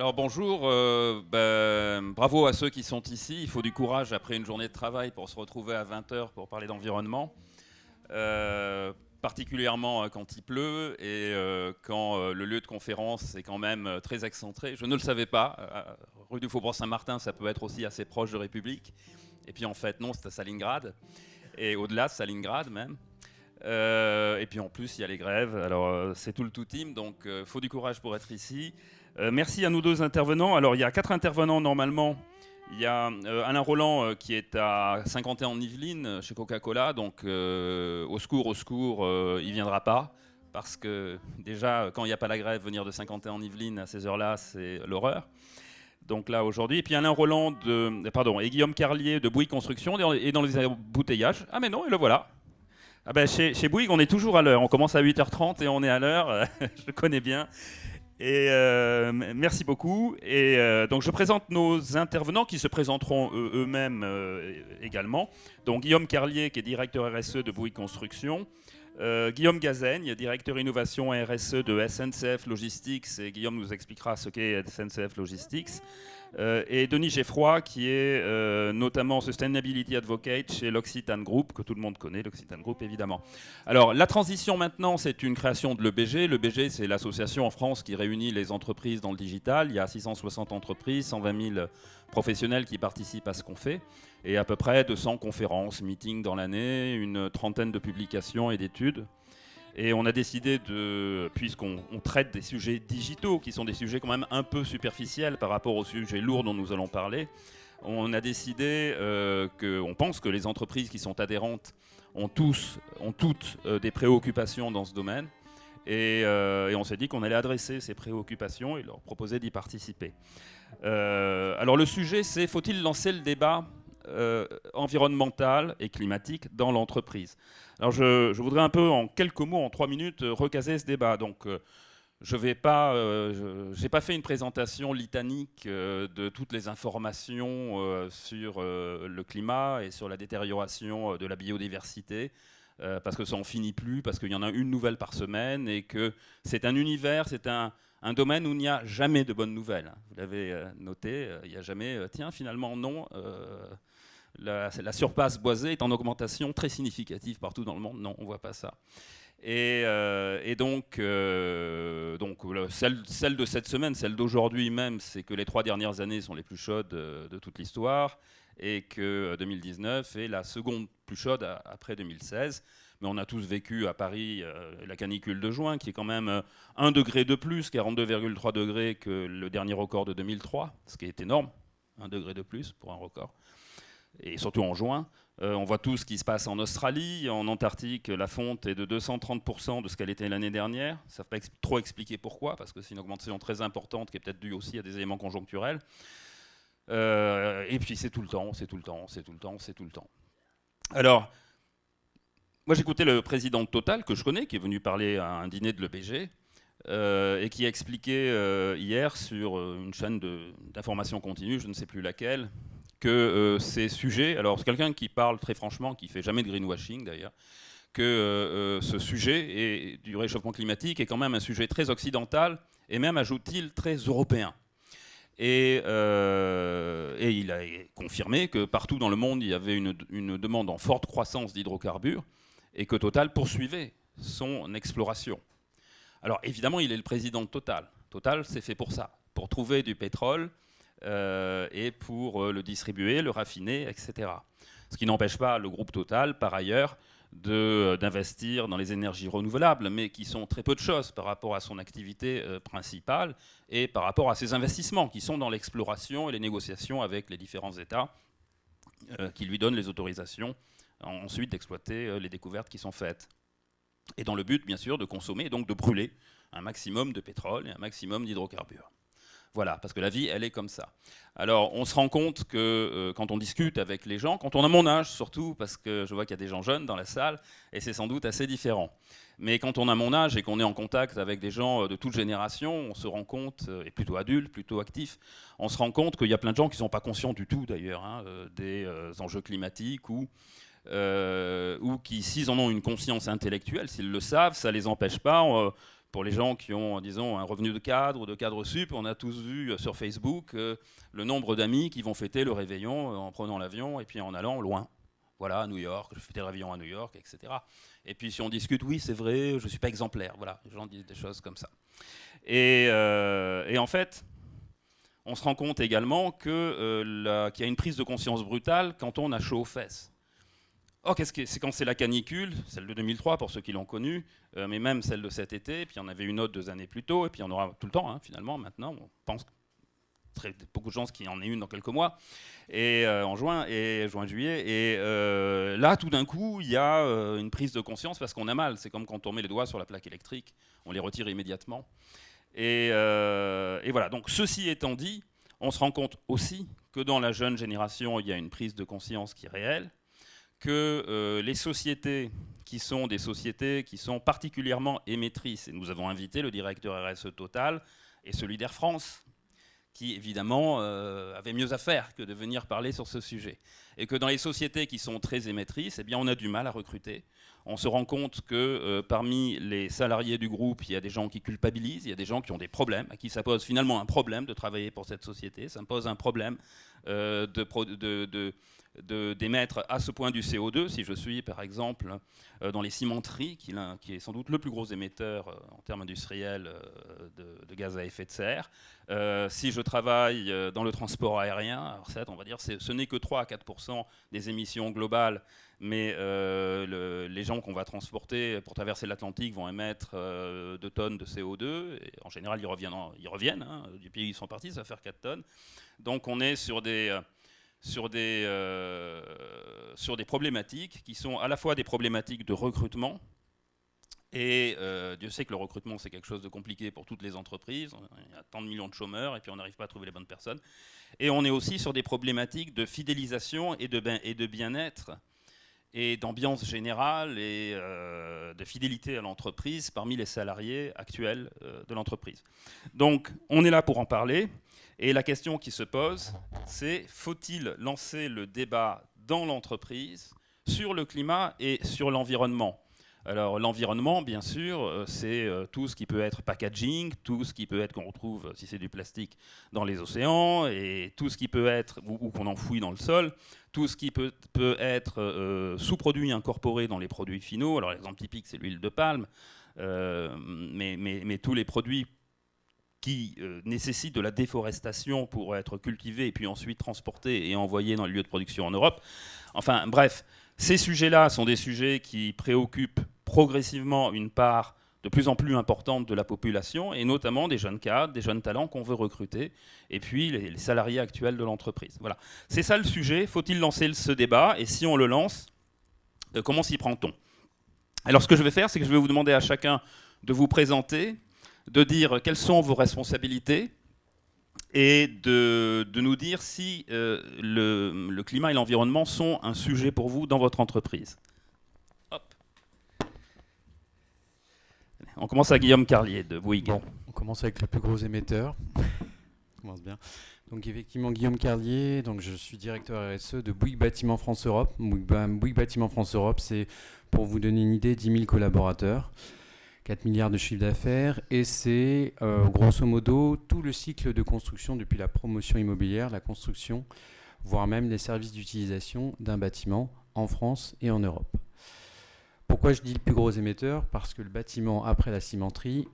Alors bonjour, euh, ben, bravo à ceux qui sont ici. Il faut du courage après une journée de travail pour se retrouver à 20h pour parler d'environnement. Euh, particulièrement euh, quand il pleut et quand le lieu de conférence est quand même très excentré. Je ne le savais pas. rue du Faubourg Saint-Martin, ça peut être aussi assez proche de République. Et puis en fait, non, c'est à Salingrad. Et au-delà de Salingrad même. et puis en plus, il y a les grèves. Alors c'est tout le tout team, donc il faut du courage pour être ici. Euh, merci à nos deux intervenants. Alors, il y a quatre intervenants normalement. Il y a euh, Alain Roland euh, qui est à 51 en Yvelines chez Coca-Cola. Donc, au secours, au secours, il ne viendra pas. Parce que déjà, quand il n'y a pas la grève, venir de 51 en Yvelines à ces heures-là, c'est l'horreur. Donc là, aujourd'hui. Et puis Alain Roland de, pardon, et Guillaume Carlier de Bouygues Construction et dans les embouteillages. Ah, mais non, et le voilà. Ah ben, chez, chez Bouygues, on est toujours à l'heure. On commence à 8h30 et on est à l'heure. je connais bien. Et euh, merci beaucoup. Et euh, donc je présente nos intervenants qui se présenteront eux-mêmes euh, également. Donc Guillaume Carlier, qui est directeur RSE de Bouygues Construction. Guillaume Gazaigne, directeur innovation RSE de SNCF Logistics. Et Guillaume nous expliquera ce qu'est SNCF Logistics. Euh, et Denis Geffroy, qui est euh, notamment Sustainability Advocate chez l'Occitane Group, que tout le monde connaît, l'Occitane Group évidemment. Alors la transition maintenant, c'est une création de l'EBG. L'EBG, c'est l'association en France qui réunit les entreprises dans le digital. Il y a 660 entreprises, 120 000 professionnels qui participent à ce qu'on fait, et à peu près 200 conférences, meetings dans l'année, une trentaine de publications et d'études. Et on a décidé de, puisqu'on traite des sujets digitaux, qui sont des sujets quand même un peu superficiels par rapport aux sujets lourds dont nous allons parler, on a décidé euh, qu'on pense que les entreprises qui sont adhérentes ont, tous, ont toutes euh, des préoccupations dans ce domaine. Euh, et, on s'est dit qu'on allait adresser ces préoccupations et leur proposer d'y participer. alors le sujet, c'est faut-il lancer le débat environnemental et climatique dans l'entreprise? Alors je, voudrais un peu, en quelques mots, en trois minutes, euh, recaser ce débat. Donc euh, je n'ai pas, euh, pas fait une présentation litanique de toutes les informations sur le climat et sur la détérioration de la biodiversité. parce que ça n'en finit plus, parce qu'il y en a une nouvelle par semaine, et que c'est un univers, c'est un, un, domaine où il n'y a jamais de bonnes nouvelles. Vous l'avez noté, il n'y a jamais, tiens, finalement non, la, surface boisée est en augmentation très significative partout dans le monde. Non, on ne voit pas ça. Et, euh, donc, euh, celle, de cette semaine, celle d'aujourd'hui même, c'est que les trois dernières années sont les plus chaudes euh, de, toute l'histoire et que 2019 est la seconde plus chaude après 2016. Mais on a tous vécu à Paris la canicule de juin, qui est quand même un degré de plus, 42,3 degrés que le dernier record de 2003, ce qui est énorme, un degré de plus pour un record et surtout en juin. Euh, on voit tout ce qui se passe en Australie, en Antarctique, la fonte est de 230% de ce qu'elle était l'année dernière. Ça ne pas trop expliquer pourquoi, parce que c'est une augmentation très importante qui est peut-être due aussi à des éléments conjoncturels. Euh, et puis c'est tout le temps, c'est tout le temps, c'est tout le temps, c'est tout le temps. Alors, moi j'écoutais le président de Total, que je connais, qui est venu parler à un dîner de l'EPG, euh, et qui a expliqué hier sur une chaîne d'information continue, je ne sais plus laquelle, que euh, ces sujets, alors c'est quelqu'un qui parle très franchement, qui fait jamais de greenwashing d'ailleurs, que euh, euh, ce sujet du réchauffement climatique est quand même un sujet très occidental et même, ajoute-t-il, très européen. Et, et, il a confirmé que partout dans le monde, il y avait une, une demande en forte croissance d'hydrocarbures et que Total poursuivait son exploration. Alors évidemment, il est le président de Total. Total, c'est fait pour ça, pour trouver du pétrole et pour euh, le distribuer, le raffiner, etc. Ce qui n'empêche pas le groupe Total, par ailleurs, euh, d'investir dans les énergies renouvelables, mais qui sont très peu de choses par rapport à son activité principale et par rapport à ses investissements, qui sont dans l'exploration et les négociations avec les différents États qui lui donnent les autorisations ensuite d'exploiter les découvertes qui sont faites. Et dans le but, bien sûr, de consommer et donc de brûler un maximum de pétrole et un maximum d'hydrocarbures. Voilà, parce que la vie, elle est comme ça. Alors, on se rend compte que euh, quand on discute avec les gens, quand on a mon âge surtout, parce que je vois qu'il y a des gens jeunes dans la salle, et c'est sans doute assez différent. Mais quand on a mon âge et qu'on est en contact avec des gens euh, de toute génération, on se rend compte, euh, et plutôt adultes, plutôt actifs, on se rend compte qu'il y a plein de gens qui ne sont pas conscients du tout d'ailleurs hein, des enjeux climatiques ou, ou qui, s'ils en ont une conscience intellectuelle, s'ils le savent, ça ne les empêche pas pour les gens qui ont, disons, un revenu de cadre ou de cadre sup, on a tous vu sur Facebook le nombre d'amis qui vont fêter le réveillon en prenant l'avion et puis en allant loin. Voilà, à New York, je fais des réveillons à New York, etc. Et puis si on discute, oui, c'est vrai, je ne suis pas exemplaire. Voilà, les gens disent des choses comme ça. Et, en fait, on se rend compte également euh, qu'il y a une prise de conscience brutale quand on a chaud aux fesses. Oh, qu'est-ce que c'est quand c'est la canicule, celle de 2003 pour ceux qui l'ont connue, euh, mais même celle de cet été, puis il y en avait une autre deux années plus tôt, et puis il y en aura tout le temps, hein, finalement, maintenant, on pense très, beaucoup de chances qu'il y en ait une dans quelques mois, et euh, en juin, et juin-juillet, et là, tout d'un coup, il y a une prise de conscience parce qu'on a mal, c'est comme quand on met les doigts sur la plaque électrique, on les retire immédiatement. Euh, et, voilà, donc ceci étant dit, on se rend compte aussi que dans la jeune génération, il y a une prise de conscience qui est réelle, que euh, les sociétés qui sont des sociétés qui sont particulièrement émettrices, et nous avons invité le directeur RSE Total et celui d'Air France, qui évidemment euh, avait mieux à faire que de venir parler sur ce sujet. Et que dans les sociétés qui sont très émettrices, eh bien, on a du mal à recruter. On se rend compte que euh, parmi les salariés du groupe, il y a des gens qui culpabilisent, il y a des gens qui ont des problèmes, à qui ça pose finalement un problème de travailler pour cette société, ça me pose un problème euh, de, d'émettre à ce point du CO2, si je suis par exemple euh, dans les cimenteries, qui, est sans doute le plus gros émetteur euh, en termes industriels euh, de, gaz à effet de serre. si je travaille dans le transport aérien, alors on va dire ce n'est que 3 à 4% des émissions globales, mais les gens qu'on va transporter pour traverser l'Atlantique vont émettre 2 tonnes de CO2, et en général ils reviennent, ils reviennent hein, du pays où ils sont partis, ça va faire 4 tonnes. Donc on est sur des sur des, euh, sur des problématiques qui sont à la fois des problématiques de recrutement, et euh, Dieu sait que le recrutement, c'est quelque chose de compliqué pour toutes les entreprises. Il y a tant de millions de chômeurs et puis on n'arrive pas à trouver les bonnes personnes. Et on est aussi sur des problématiques de fidélisation et de, bien-être et d'ambiance générale et euh, de fidélité à l'entreprise parmi les salariés actuels de l'entreprise. Donc on est là pour en parler. Et la question qui se pose, c'est faut-il lancer le débat dans l'entreprise sur le climat et sur l'environnement? Alors l'environnement, bien sûr, euh, c'est euh, tout ce qui peut être packaging, tout ce qui peut être qu'on retrouve, si c'est du plastique, dans les océans, et tout ce qui peut être, ou, qu'on enfouit dans le sol, tout ce qui peut, peut être euh, sous-produit incorporé dans les produits finaux. Alors l'exemple typique, c'est l'huile de palme, mais, mais, mais, tous les produits qui euh, nécessite de la déforestation pour être cultivé et puis ensuite transporté et envoyé dans les lieux de production en Europe. Enfin bref, ces sujets-là sont des sujets qui préoccupent progressivement une part de plus en plus importante de la population, et notamment des jeunes cadres, des jeunes talents qu'on veut recruter, et puis les, salariés actuels de l'entreprise. Voilà. C'est ça le sujet. Faut-il lancer ce débat Et si on le lance, euh, comment s'y prend-on? Alors ce que je vais faire, c'est que je vais vous demander à chacun de vous présenter de dire quelles sont vos responsabilités et de, nous dire si euh, le, climat et l'environnement sont un sujet pour vous dans votre entreprise. On commence à Guillaume Carlier de Bouygues. on commence avec le plus gros émetteur. on commence bien. Donc effectivement, Guillaume Carlier, donc je suis directeur RSE de Bouygues Bâtiment France Europe. Bouygues Bâtiment France Europe, c'est pour vous donner une idée, 10 000 collaborateurs. 4 milliards de chiffre d'affaires et c'est euh, grosso modo tout le cycle de construction depuis la promotion immobilière, la construction, voire même les services d'utilisation d'un bâtiment en France et en Europe. Pourquoi je dis le plus gros émetteur? Parce que le bâtiment après la cimenterie,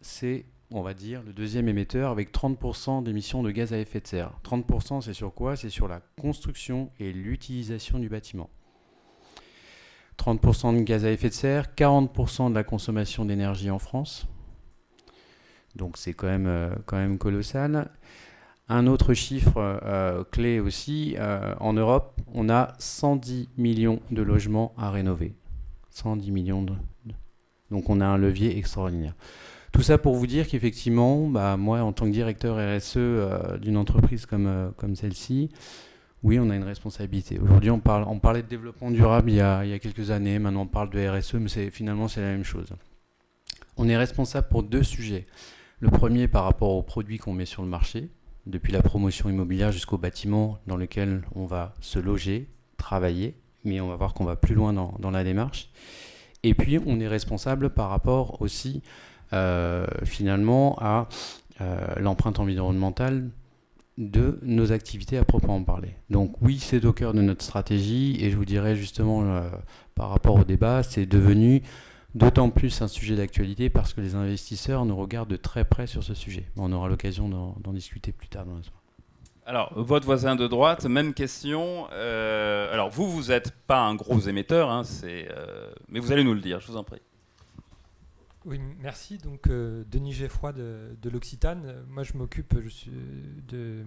c'est, on va dire, le deuxième émetteur avec 30% d'émissions de gaz à effet de serre. 30% c'est sur quoi? C'est sur la construction et l'utilisation du bâtiment. 30% de gaz à effet de serre, 40% de la consommation d'énergie en France. Donc c'est quand même, euh, colossal. Un autre chiffre euh, clé aussi, euh, en Europe, on a 110 millions de logements à rénover. 110 millions de... Donc on a un levier extraordinaire. Tout ça pour vous dire qu'effectivement, bah, moi en tant que directeur RSE d'une entreprise comme celle-ci, oui, on a une responsabilité. Aujourd'hui, on, parle, on parlait de développement durable il y, a, quelques années, maintenant on parle de RSE, mais finalement c'est la même chose. On est responsable pour deux sujets. Le premier par rapport aux produits qu'on met sur le marché, depuis la promotion immobilière jusqu'au bâtiment dans lequel on va se loger, travailler, mais on va voir qu'on va plus loin dans, la démarche. Et puis on est responsable par rapport aussi finalement à l'empreinte environnementale de nos activités à proprement parler. Donc oui, c'est au cœur de notre stratégie et je vous dirais justement par rapport au débat, c'est devenu d'autant plus un sujet d'actualité parce que les investisseurs nous regardent de très près sur ce sujet. On aura l'occasion d'en discuter plus tard dans la soirée. Alors, votre voisin de droite, même question. Euh, alors, vous, vous n'êtes pas un gros émetteur, hein, euh, mais vous allez nous le dire, je vous en prie. Oui, merci. Donc, euh, Denis Geffroy de, l'Occitane. Moi, je m'occupe de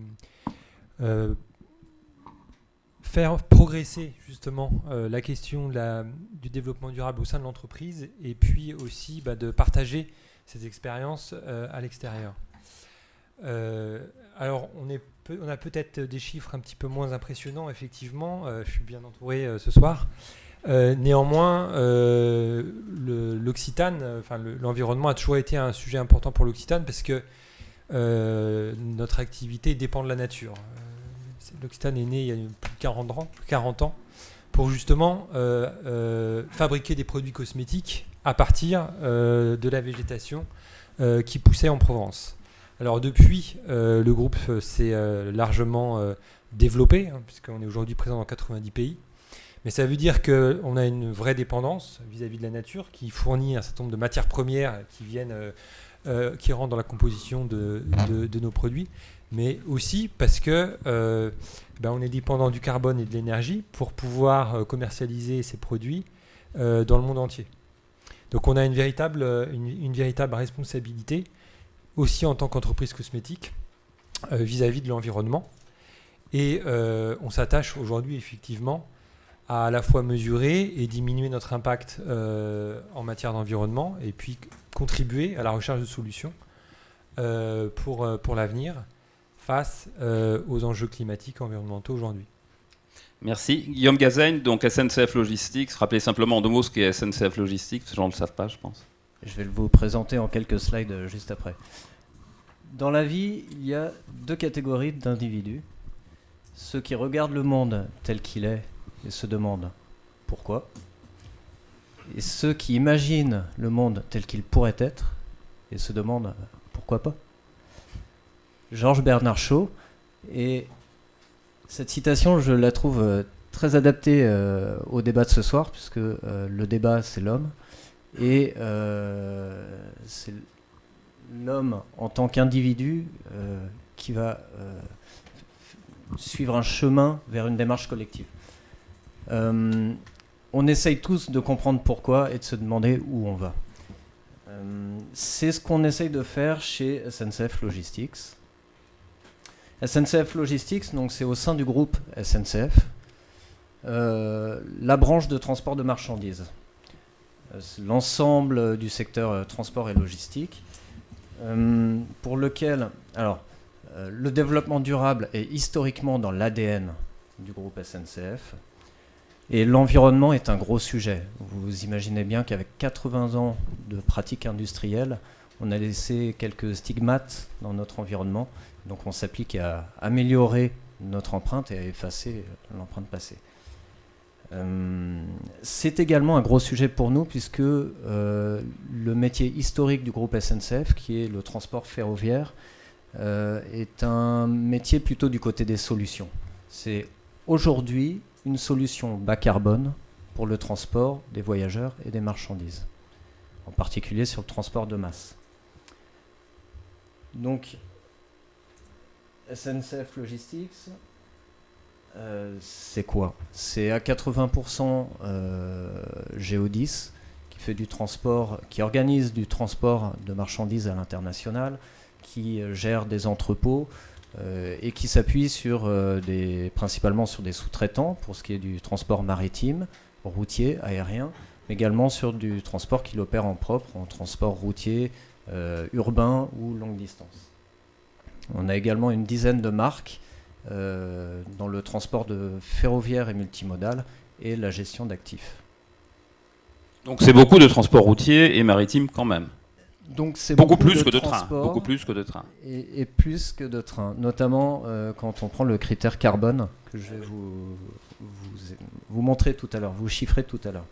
faire progresser justement euh, la question du développement durable au sein de l'entreprise et puis aussi bah, de partager ces expériences euh, à l'extérieur. Euh, alors on, est on a peut-être des chiffres un petit peu moins impressionnants, effectivement, je suis bien entouré ce soir. Néanmoins, l'Occitane, enfin l'environnement a toujours été un sujet important pour l'Occitane parce que notre activité dépend de la nature. L'Occitane est né il y a plus de 40 ans, 40 ans pour justement euh, euh, fabriquer des produits cosmétiques à partir euh, de la végétation qui poussait en Provence. Alors depuis, le groupe s'est largement développé, hein, puisqu'on est aujourd'hui présent dans 90 pays. Mais ça veut dire qu'on a une vraie dépendance vis-à-vis de la nature qui fournit un certain nombre de matières premières qui viennent, qui rentrent dans la composition de nos produits mais aussi parce que euh, ben, on est dépendant du carbone et de l'énergie pour pouvoir euh, commercialiser ces produits euh, dans le monde entier. Donc on a une véritable, une, véritable responsabilité aussi en tant qu'entreprise cosmétique vis-à-vis de l'environnement. Et on s'attache aujourd'hui effectivement à à la fois mesurer et diminuer notre impact en matière d'environnement et puis contribuer à la recherche de solutions pour, pour l'avenir face euh, aux enjeux climatiques et environnementaux aujourd'hui. Merci. Guillaume Gazaigne, donc SNCF Logistics. Rappelez simplement en deux mots ce qu'est SNCF Logistics, ces gens ne le savent pas, je pense. Je vais vous présenter en quelques slides euh, juste après. Dans la vie, il y a deux catégories d'individus. Ceux qui regardent le monde tel qu'il est et se demandent pourquoi. Et ceux qui imaginent le monde tel qu'il pourrait être et se demandent pourquoi pas. Georges Bernard Shaw. Et cette citation, je la trouve euh, très adaptée euh, au débat de ce soir, puisque euh, le débat, c'est l'homme. Et c'est l'homme en tant qu'individu qui va suivre un chemin vers une démarche collective. On essaye tous de comprendre pourquoi et de se demander où on va. c'est ce qu'on essaye de faire chez SNCF Logistics. SNCF Logistics, donc c'est au sein du groupe SNCF, euh, la branche de transport de marchandises. Euh, l'ensemble du secteur euh, transport et logistique, pour lequel, le développement durable est historiquement dans l'ADN du groupe SNCF. Et l'environnement est un gros sujet. Vous imaginez bien qu'avec 80 ans de pratique industrielle, on a laissé quelques stigmates dans notre environnement donc on s'applique à améliorer notre empreinte et à effacer l'empreinte passée. Euh, c'est également un gros sujet pour nous puisque euh, le métier historique du groupe SNCF, qui est le transport ferroviaire, euh, est un métier plutôt du côté des solutions. C'est aujourd'hui une solution bas carbone pour le transport des voyageurs et des marchandises, en particulier sur le transport de masse. Donc SNCF Logistics, euh, c'est quoi? C'est à 80% euh, Géodis qui fait du transport, qui organise du transport de marchandises à l'international, qui gère des entrepôts et qui s'appuie sur des, principalement sur des sous-traitants pour ce qui est du transport maritime, routier, aérien, mais également sur du transport qu'il opère en propre, en transport routier, urbain ou longue distance. On a également une dizaine de marques euh, dans le transport de ferroviaire et multimodal et la gestion d'actifs. Donc c'est beaucoup de transport routier et maritime quand même. Donc c'est beaucoup, plus que de train, beaucoup plus que de train. Et, plus que de train, notamment euh, quand on prend le critère carbone que je vais vous, vous, montrer tout à l'heure, vous chiffrer tout à l'heure.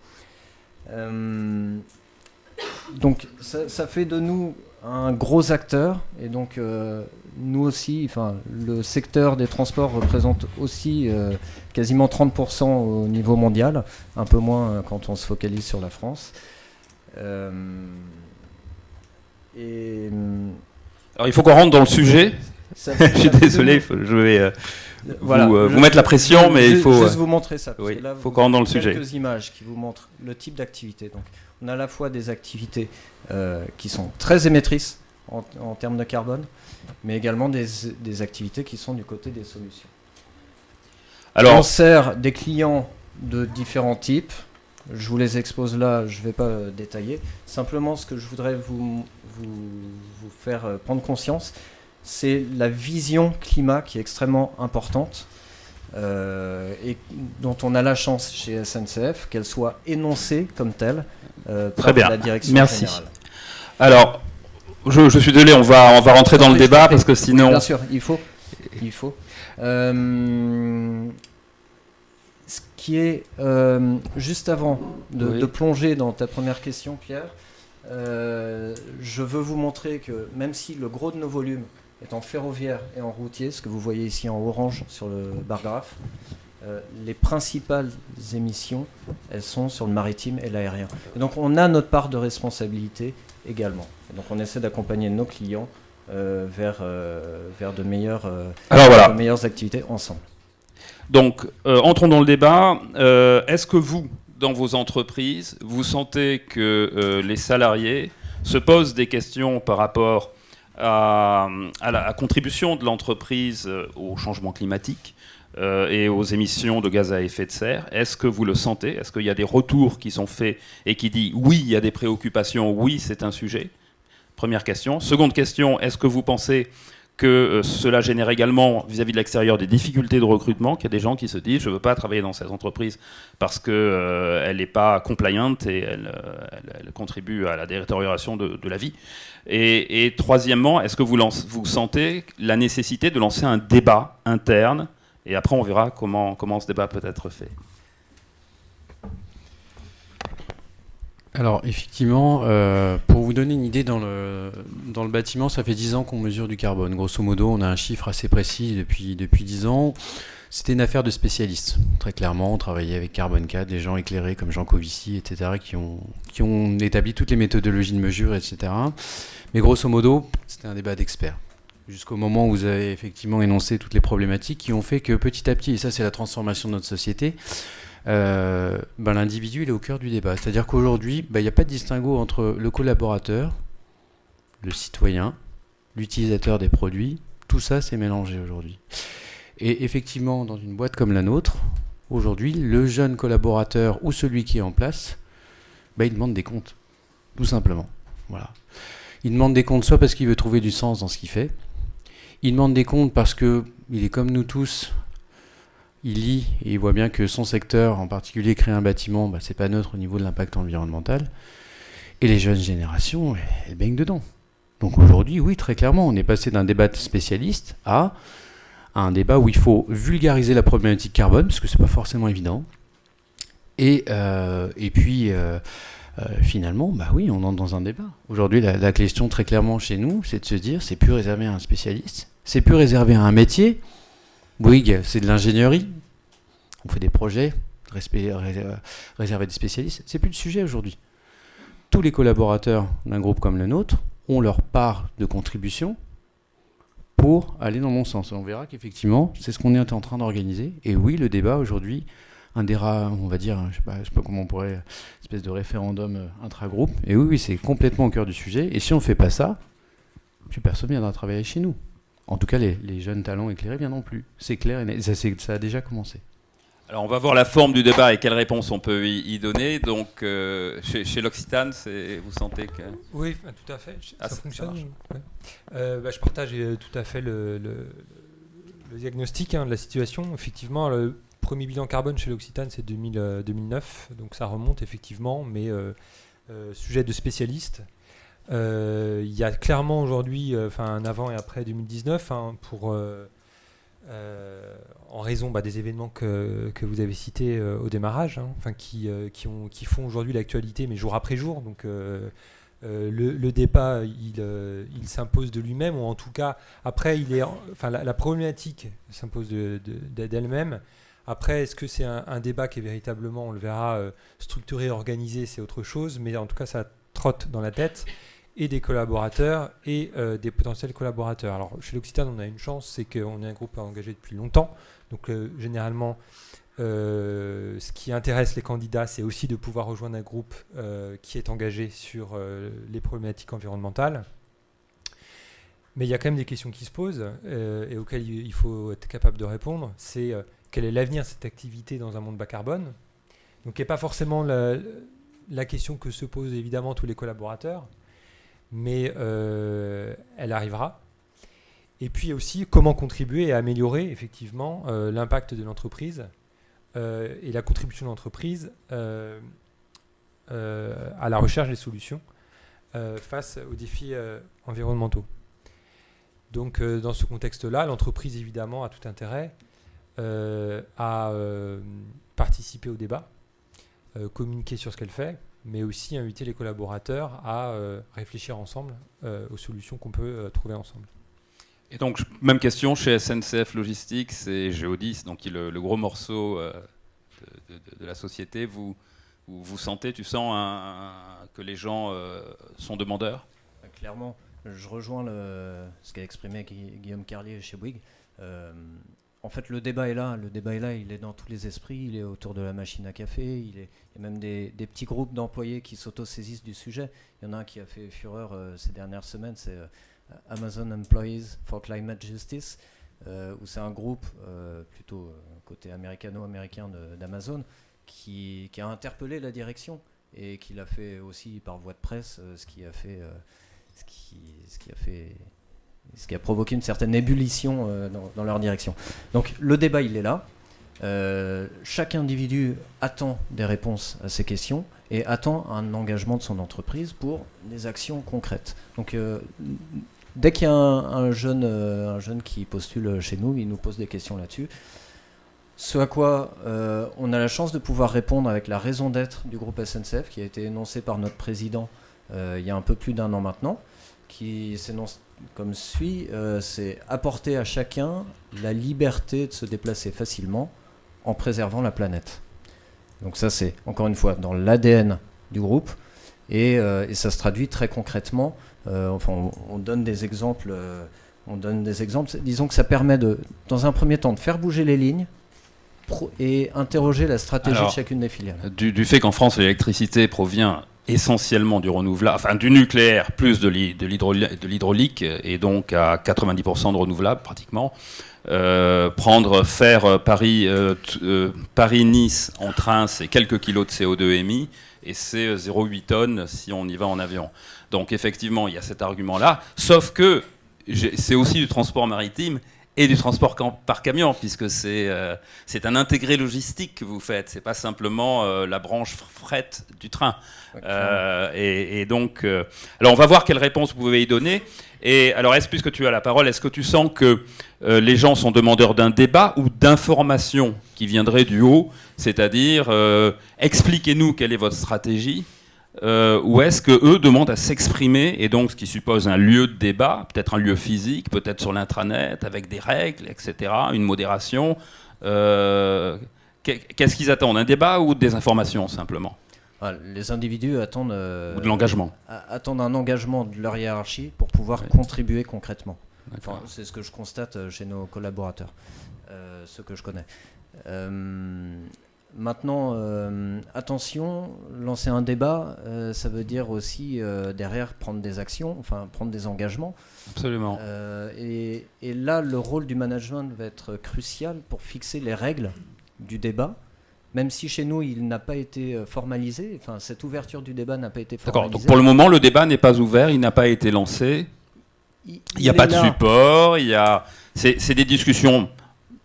Euh, donc ça, ça fait de nous un gros acteur et donc euh, nous aussi, enfin le secteur des transports représente aussi quasiment 30% au niveau mondial, un peu moins quand on se focalise sur la France. Euh, et Alors il faut qu'on rentre dans le sujet. ça Je suis désolé, faut- je vais euh, Voilà, vous, euh, je- vous mettre la pression, je- mais il je- faut. juste euh, vous montrer ça. parce oui, que là, faut qu'on rentre dans le sujet. Quelques images qui vous montrent le type d'activité. Donc, on a à la fois des activités euh, qui sont très émettrices en, en termes de carbone, mais également des, des activités qui sont du côté des solutions. on sert des clients de différents types. Je vous les expose là, je ne vais pas détailler. Simplement, ce que je voudrais vous, vous, vous faire euh, prendre conscience, c'est la vision climat qui est extrêmement importante euh, et dont on a la chance chez SNCF qu'elle soit énoncée comme telle euh, Très par bien. la direction Merci. générale. alors, je, je suis désolé, on va, on va rentrer dans le Oui, débat parce que sinon. bien sûr, il faut. Il faut. Euh, ce qui est euh, juste avant de, Oui. de plonger dans ta première question, Pierre, euh, je veux vous montrer que même si le gros de nos volumes est en ferroviaire et en routier, ce que vous voyez ici en orange sur le bar graphe, euh, les principales émissions, elles sont sur le maritime et l'aérien. Et donc on a notre part de responsabilité également. Et donc on essaie d'accompagner nos clients euh, vers, euh, vers de, meilleures, euh, Alors voilà. de meilleures activités ensemble. Donc, euh, entrons dans le débat. Euh, Est-ce que vous, dans vos entreprises, vous sentez que euh, les salariés se posent des questions par rapport à, la contribution de l'entreprise euh, au changement climatique euh, et aux émissions de gaz à effet de serre. Est-ce que vous le sentez? Est-ce qu'il y a des retours qui sont faits et qui disent oui, il y a des préoccupations, oui, c'est un sujet? Première question. Seconde question, est-ce que vous pensez que euh, cela génère également vis-à-vis de l'extérieur des difficultés de recrutement, qu'il y a des gens qui se disent je ne veux pas travailler dans cette entreprise parce qu'elle n'est pas compliant et elle, euh, elle- contribue à la détérioration de, la vie. Et, troisièmement, est-ce que vous, sentez la nécessité de lancer un débat interne? Et après, on verra comment ce débat peut être fait. Alors effectivement, euh, pour vous donner une idée, dans le, dans le bâtiment, ça fait 10 ans qu'on mesure du carbone. Grosso modo, on a un chiffre assez précis depuis, depuis 10 ans. C'était une affaire de spécialistes. Très clairement, on travaillait avec Carbone 4, des gens éclairés comme Jean Covici, etc., qui ont, qui ont établi toutes les méthodologies de mesure, etc. Mais grosso modo, c'était un débat d'experts. Jusqu'au moment où vous avez effectivement énoncé toutes les problématiques qui ont fait que petit à petit, et ça c'est la transformation de notre société, euh, ben, l'individu est au cœur du débat. C'est-à-dire qu'aujourd'hui, ben, il n'y a pas de distinguo entre le collaborateur, le citoyen, l'utilisateur des produits. Tout ça, c'est mélangé aujourd'hui. Et effectivement, dans une boîte comme la nôtre, aujourd'hui, le jeune collaborateur ou celui qui est en place, ben, il demande des comptes. Tout simplement. Voilà. Il demande des comptes soit parce qu'il veut trouver du sens dans ce qu'il fait. Il demande des comptes parce que il est comme nous tous, il lit et il voit bien que son secteur, en particulier créer un bâtiment, bah, c'est pas neutre au niveau de l'impact environnemental. Et les jeunes générations, elles baignent dedans. Donc aujourd'hui, oui, très clairement, on est passé d'un débat de spécialistes à, un débat où il faut vulgariser la problématique carbone, parce que c'est pas forcément évident. Et, euh, puis, euh, euh, finalement, bah oui, on entre dans un débat. Aujourd'hui, la question très clairement chez nous, c'est de se dire, c'est plus réservé à un spécialiste, c'est plus réservé à un métier. Bouygues, c'est de l'ingénierie. On fait des projets respect- euh, réservés des spécialistes. C'est plus le sujet aujourd'hui. Tous les collaborateurs d'un groupe comme le nôtre ont leur part de contribution pour aller dans mon sens. On verra qu'effectivement, c'est ce qu'on est en train d'organiser. Et oui, le débat aujourd'hui, un des rares, on va dire, je sais sais pas comment on pourrait, espèce de référendum euh, intra-groupe. Et oui, oui, c'est complètement au cœur du sujet. Et si on fait pas ça, plus personne viendra travailler chez nous. En tout cas, les, les jeunes talents éclairés viendront plus. C'est clair, et ça, a déjà commencé. Alors, on va voir la forme du débat et quelles réponses on peut y, y donner. Donc, euh, chez, chez l'Occitane, vous sentez que. Oui, tout à fait. Ah, ça ça- fonctionne. ça marche. ouais. Euh, bah, je partage euh, tout à fait le, le- le diagnostic hein, de la situation. Effectivement, le premier bilan carbone chez l'Occitane, c'est 2000, euh, 2009. Donc ça remonte effectivement, mais euh, euh, sujet de spécialiste. Euh, Il y a clairement aujourd'hui euh, enfin, un avant et après 2019 hein, pour, euh, en raison bah, des événements que, vous avez cités au démarrage, hein, qui, qui, ont, qui font aujourd'hui l'actualité, mais jour après jour. Donc, euh, le, débat, il, il s'impose de lui-même, ou en tout cas, après, il est, enfin, la, problématique s'impose d'elle-même. Après, est-ce que c'est un, débat qui est véritablement, on le verra, structuré, organisé, c'est autre chose, mais en tout cas, ça trotte dans la tête et des collaborateurs et des potentiels collaborateurs. Alors, chez l'Occitane, on a une chance, c'est qu'on est un groupe engagé depuis longtemps. Donc, généralement, euh, ce qui intéresse les candidats, c'est aussi de pouvoir rejoindre un groupe euh, qui est engagé sur euh, les problématiques environnementales. Mais il y a quand même des questions qui se posent et auxquelles il faut être capable de répondre. C'est quel est l'avenir de cette activité dans un monde bas carbone? Donc, n'est pas forcément la, la, question que se posent évidemment tous les collaborateurs, mais elle arrivera. Et puis aussi, comment contribuer à améliorer effectivement l'impact de l'entreprise euh, et la contribution de l'entreprise euh, euh, à la recherche des solutions face aux défis environnementaux. Donc dans ce contexte-là, l'entreprise évidemment a tout intérêt à participer au débat, communiquer sur ce qu'elle fait, mais aussi inviter les collaborateurs à réfléchir ensemble aux solutions qu'on peut trouver ensemble. Et donc, même question chez SNCF Logistics et Geodis, donc le, le gros morceau euh, de, la société. Vous, vous, sentez, tu sens que les gens euh, sont demandeurs? Bah, Clairement, je rejoins le, ce qu'a exprimé Guillaume Carlier chez Bouygues. Euh, en fait, le débat est là. Le débat est là. Il est dans tous les esprits. Il est autour de la machine à café. Il, y a même des, petits groupes d'employés qui s'autosaisissent du sujet. Il y en a un qui a fait fureur ces dernières semaines. C'est Amazon Employees for Climate Justice, euh, où c'est un groupe euh, plutôt euh, côté américano-américain d'Amazon qui, a interpellé la direction et qui l'a fait aussi par voie de presse, ce qui a fait, ce qui a fait ce qui a provoqué une certaine ébullition dans, leur direction. Donc le débat, il est là. chaque individu attend des réponses à ces questions et attend un engagement de son entreprise pour des actions concrètes. Donc dès qu'il y a un, jeune, euh, un jeune qui postule chez nous, il nous pose des questions là-dessus. Ce à quoi euh, on a la chance de pouvoir répondre avec la raison d'être du groupe SNCF, qui a été énoncée par notre président euh, il y a un peu plus d'un an maintenant, qui s'énonce comme suit c'est apporter à chacun la liberté de se déplacer facilement en préservant la planète. Donc ça c'est encore une fois dans l'ADN du groupe et, et, ça se traduit très concrètement euh, enfin, on, donne des exemples. Euh, on donne des exemples. Disons que ça permet de, dans un premier temps, de faire bouger les lignes et interroger la stratégie de chacune des filiales. Du, fait qu'en France, l'électricité provient essentiellement du renouvelable, enfin du nucléaire plus de l'hydraulique, et donc à 90% de renouvelable pratiquement. Euh, prendre, faire Paris, Paris-Nice en train, c'est quelques kilos de CO2 émis, et c'est 0,8 tonnes si on y va en avion. Donc effectivement, il y a cet argument-là, sauf que c'est aussi du transport maritime et du transport par camion, puisque c'est euh, un intégré logistique que vous faites, c'est pas simplement euh, la branche fret du train. Euh, et, donc, alors on va voir quelle réponse vous pouvez y donner. Et alors, est-ce puisque tu as la parole, est-ce que tu sens que les gens sont demandeurs d'un débat ou d'informations qui viendraient du haut, c'est-à-dire expliquez-nous quelle est votre stratégie euh, ou est-ce que eux demandent à s'exprimer et donc ce qui suppose un lieu de débat, peut-être un lieu physique, peut-être sur l'intranet avec des règles, etc., une modération. Euh, qu'est-ce qu'ils attendent Un débat ou des informations simplement? Ah, Les individus attendent euh, ou de l'engagement. Attendent un engagement de leur hiérarchie pour pouvoir contribuer concrètement. c'est ce que je constate chez nos collaborateurs, ceux que je connais. Maintenant, euh, attention, lancer un débat, euh, ça veut dire aussi euh, derrière prendre des actions, enfin prendre des engagements. Absolument. Et, là, le rôle du management va être crucial pour fixer les règles du débat. Même si chez nous il n'a pas été formalisé, enfin cette ouverture du débat n'a pas été formalisée. D'accord. Donc pour le moment le débat n'est pas ouvert, il n'a pas été lancé. Il n'y a pas de support. Il y a, c'est des discussions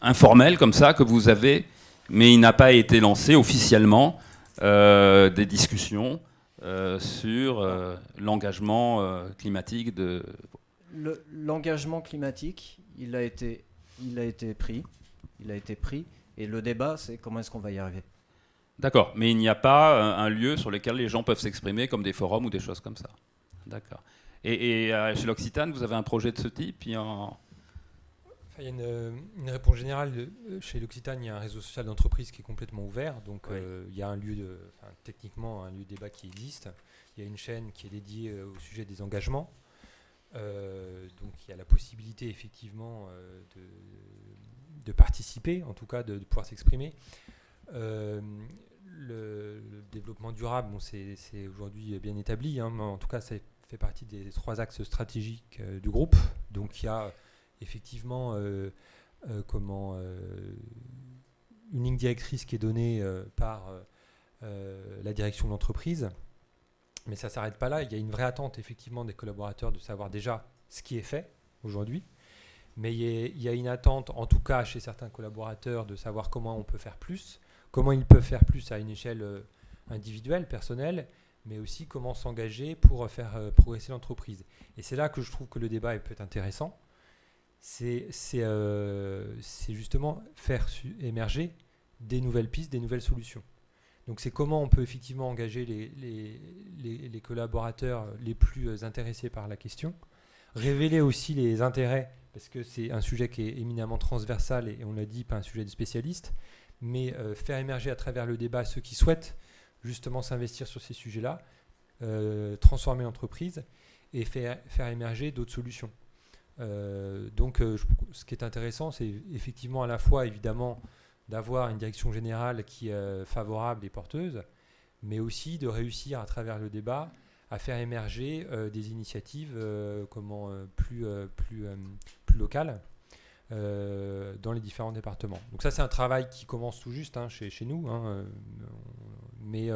informelles comme ça que vous avez mais il n'a pas été lancé officiellement euh, des discussions euh, sur euh, l'engagement climatique de... L'engagement climatique, il a, été, il a été pris, il a été pris, et le débat, c'est comment est-ce qu'on va y arriver. D'accord, mais il n'y a pas un lieu sur lequel les gens peuvent s'exprimer comme des forums ou des choses comme ça. D'accord. Et, et, chez l'Occitane, vous avez un projet de ce type il y a un- Enfin, il y a une, une réponse générale. de- Chez l'Occitane, il y a un réseau social d'entreprise qui est complètement ouvert. Donc, Oui. euh, il y a un lieu de, enfin, techniquement, un lieu de débat qui existe. Il y a une chaîne qui est dédiée euh, au sujet des engagements. Euh, donc, il y a la possibilité, effectivement, euh, de, de participer, en tout cas, de, de pouvoir s'exprimer. Euh, le, le développement durable, bon, c'est aujourd'hui bien établi. hein, mais en tout cas, ça fait partie des trois axes stratégiques euh, du groupe. Donc, il y a effectivement euh, euh, comment euh, une ligne directrice qui est donnée par la direction de l'entreprise. Mais ça ne s'arrête pas là. Il y a une vraie attente effectivement des collaborateurs de savoir déjà ce qui est fait aujourd'hui. Mais il y, a, une attente, en tout cas chez certains collaborateurs, de savoir comment on peut faire plus, comment ils peuvent faire plus à une échelle individuelle, personnelle, mais aussi comment s'engager pour faire progresser l'entreprise. Et c'est là que je trouve que le débat peut être intéressant euh, c'est justement faire émerger des nouvelles pistes, des nouvelles solutions. Donc c'est comment on peut effectivement engager les, collaborateurs les plus euh, intéressés par la question, révéler aussi les intérêts, parce que c'est un sujet qui est éminemment transversal et, on l'a dit, pas un sujet de spécialiste, mais euh, faire émerger à travers le débat ceux qui souhaitent justement s'investir sur ces sujets-là, transformer l'entreprise et faire émerger d'autres solutions. Euh, donc, euh, ce qui est intéressant, c'est effectivement à la fois, évidemment, d'avoir une direction générale qui est euh, favorable et porteuse, mais aussi de réussir à travers le débat à faire émerger des initiatives comment, plus, plus, plus locales dans les différents départements. Donc ça, c'est un travail qui commence tout juste hein, chez, nous, hein, mais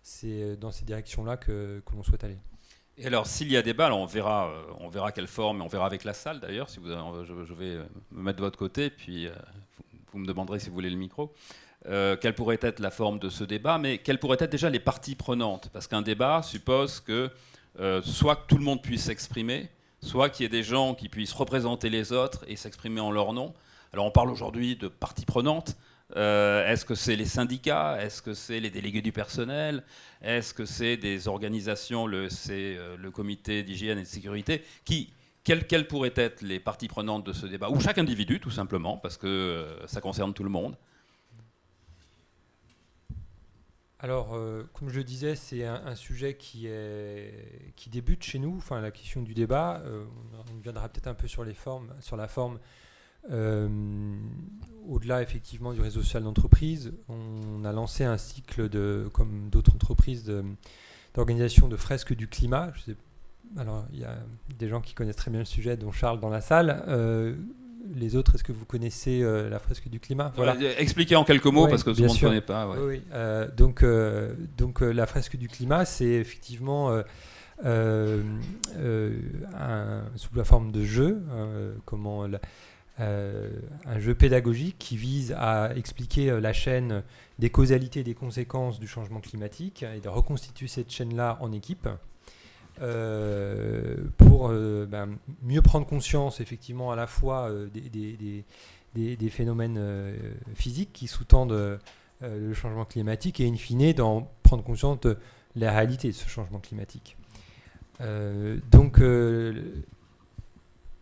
c'est dans ces directions-là que, que l'on souhaite aller. Et alors, s'il y a débat, on verra, euh, on verra quelle forme, et on verra avec la salle d'ailleurs. Si vous, avez- je, vais euh, me mettre de votre côté, puis euh, vous, me demanderez si vous voulez le micro. Euh, quelle pourrait être la forme de ce débat, mais quelles pourraient être déjà les parties prenantes? Parce qu'un débat suppose que euh, soit que tout le monde puisse s'exprimer, soit qu'il y ait des gens qui puissent représenter les autres et s'exprimer en leur nom. Alors, on parle aujourd'hui de parties prenantes. Euh, Est-ce que c'est les syndicats? Est-ce que c'est les délégués du personnel? Est-ce que c'est des organisations, le, c'est euh, le comité d'hygiène et de sécurité quelles, pourraient être les parties prenantes de ce débat? Ou chaque individu, tout simplement, parce que euh, ça concerne tout le monde. Alors, comme je le disais, c'est un, sujet qui, est, qui débute chez nous, enfin la question du débat. on reviendra peut-être un peu sur, les formes, sur la forme. Euh, Au-delà effectivement du réseau social d'entreprise, on a lancé un cycle de, comme d'autres entreprises, d'organisation de, fresques du climat. Je sais- alors, il y a des gens qui connaissent très bien le sujet, dont Charles dans la salle. Euh, les autres, est-ce que vous connaissez euh, la fresque du climat? Euh, Expliquez en quelques mots, Ouais, parce que tout le monde ne connaît pas. ouais. Oui, oui. Euh, donc, donc la fresque du climat, c'est effectivement un- sous la forme de jeu, euh, comment la- euh, un jeu pédagogique qui vise à expliquer euh, la chaîne des causalités et des conséquences du changement climatique et de reconstituer cette chaîne-là en équipe. euh, pour ben, mieux prendre conscience effectivement à la fois des, des- phénomènes physiques qui sous-tendent le changement climatique et in fine d'en prendre conscience de la réalité de ce changement climatique. Donc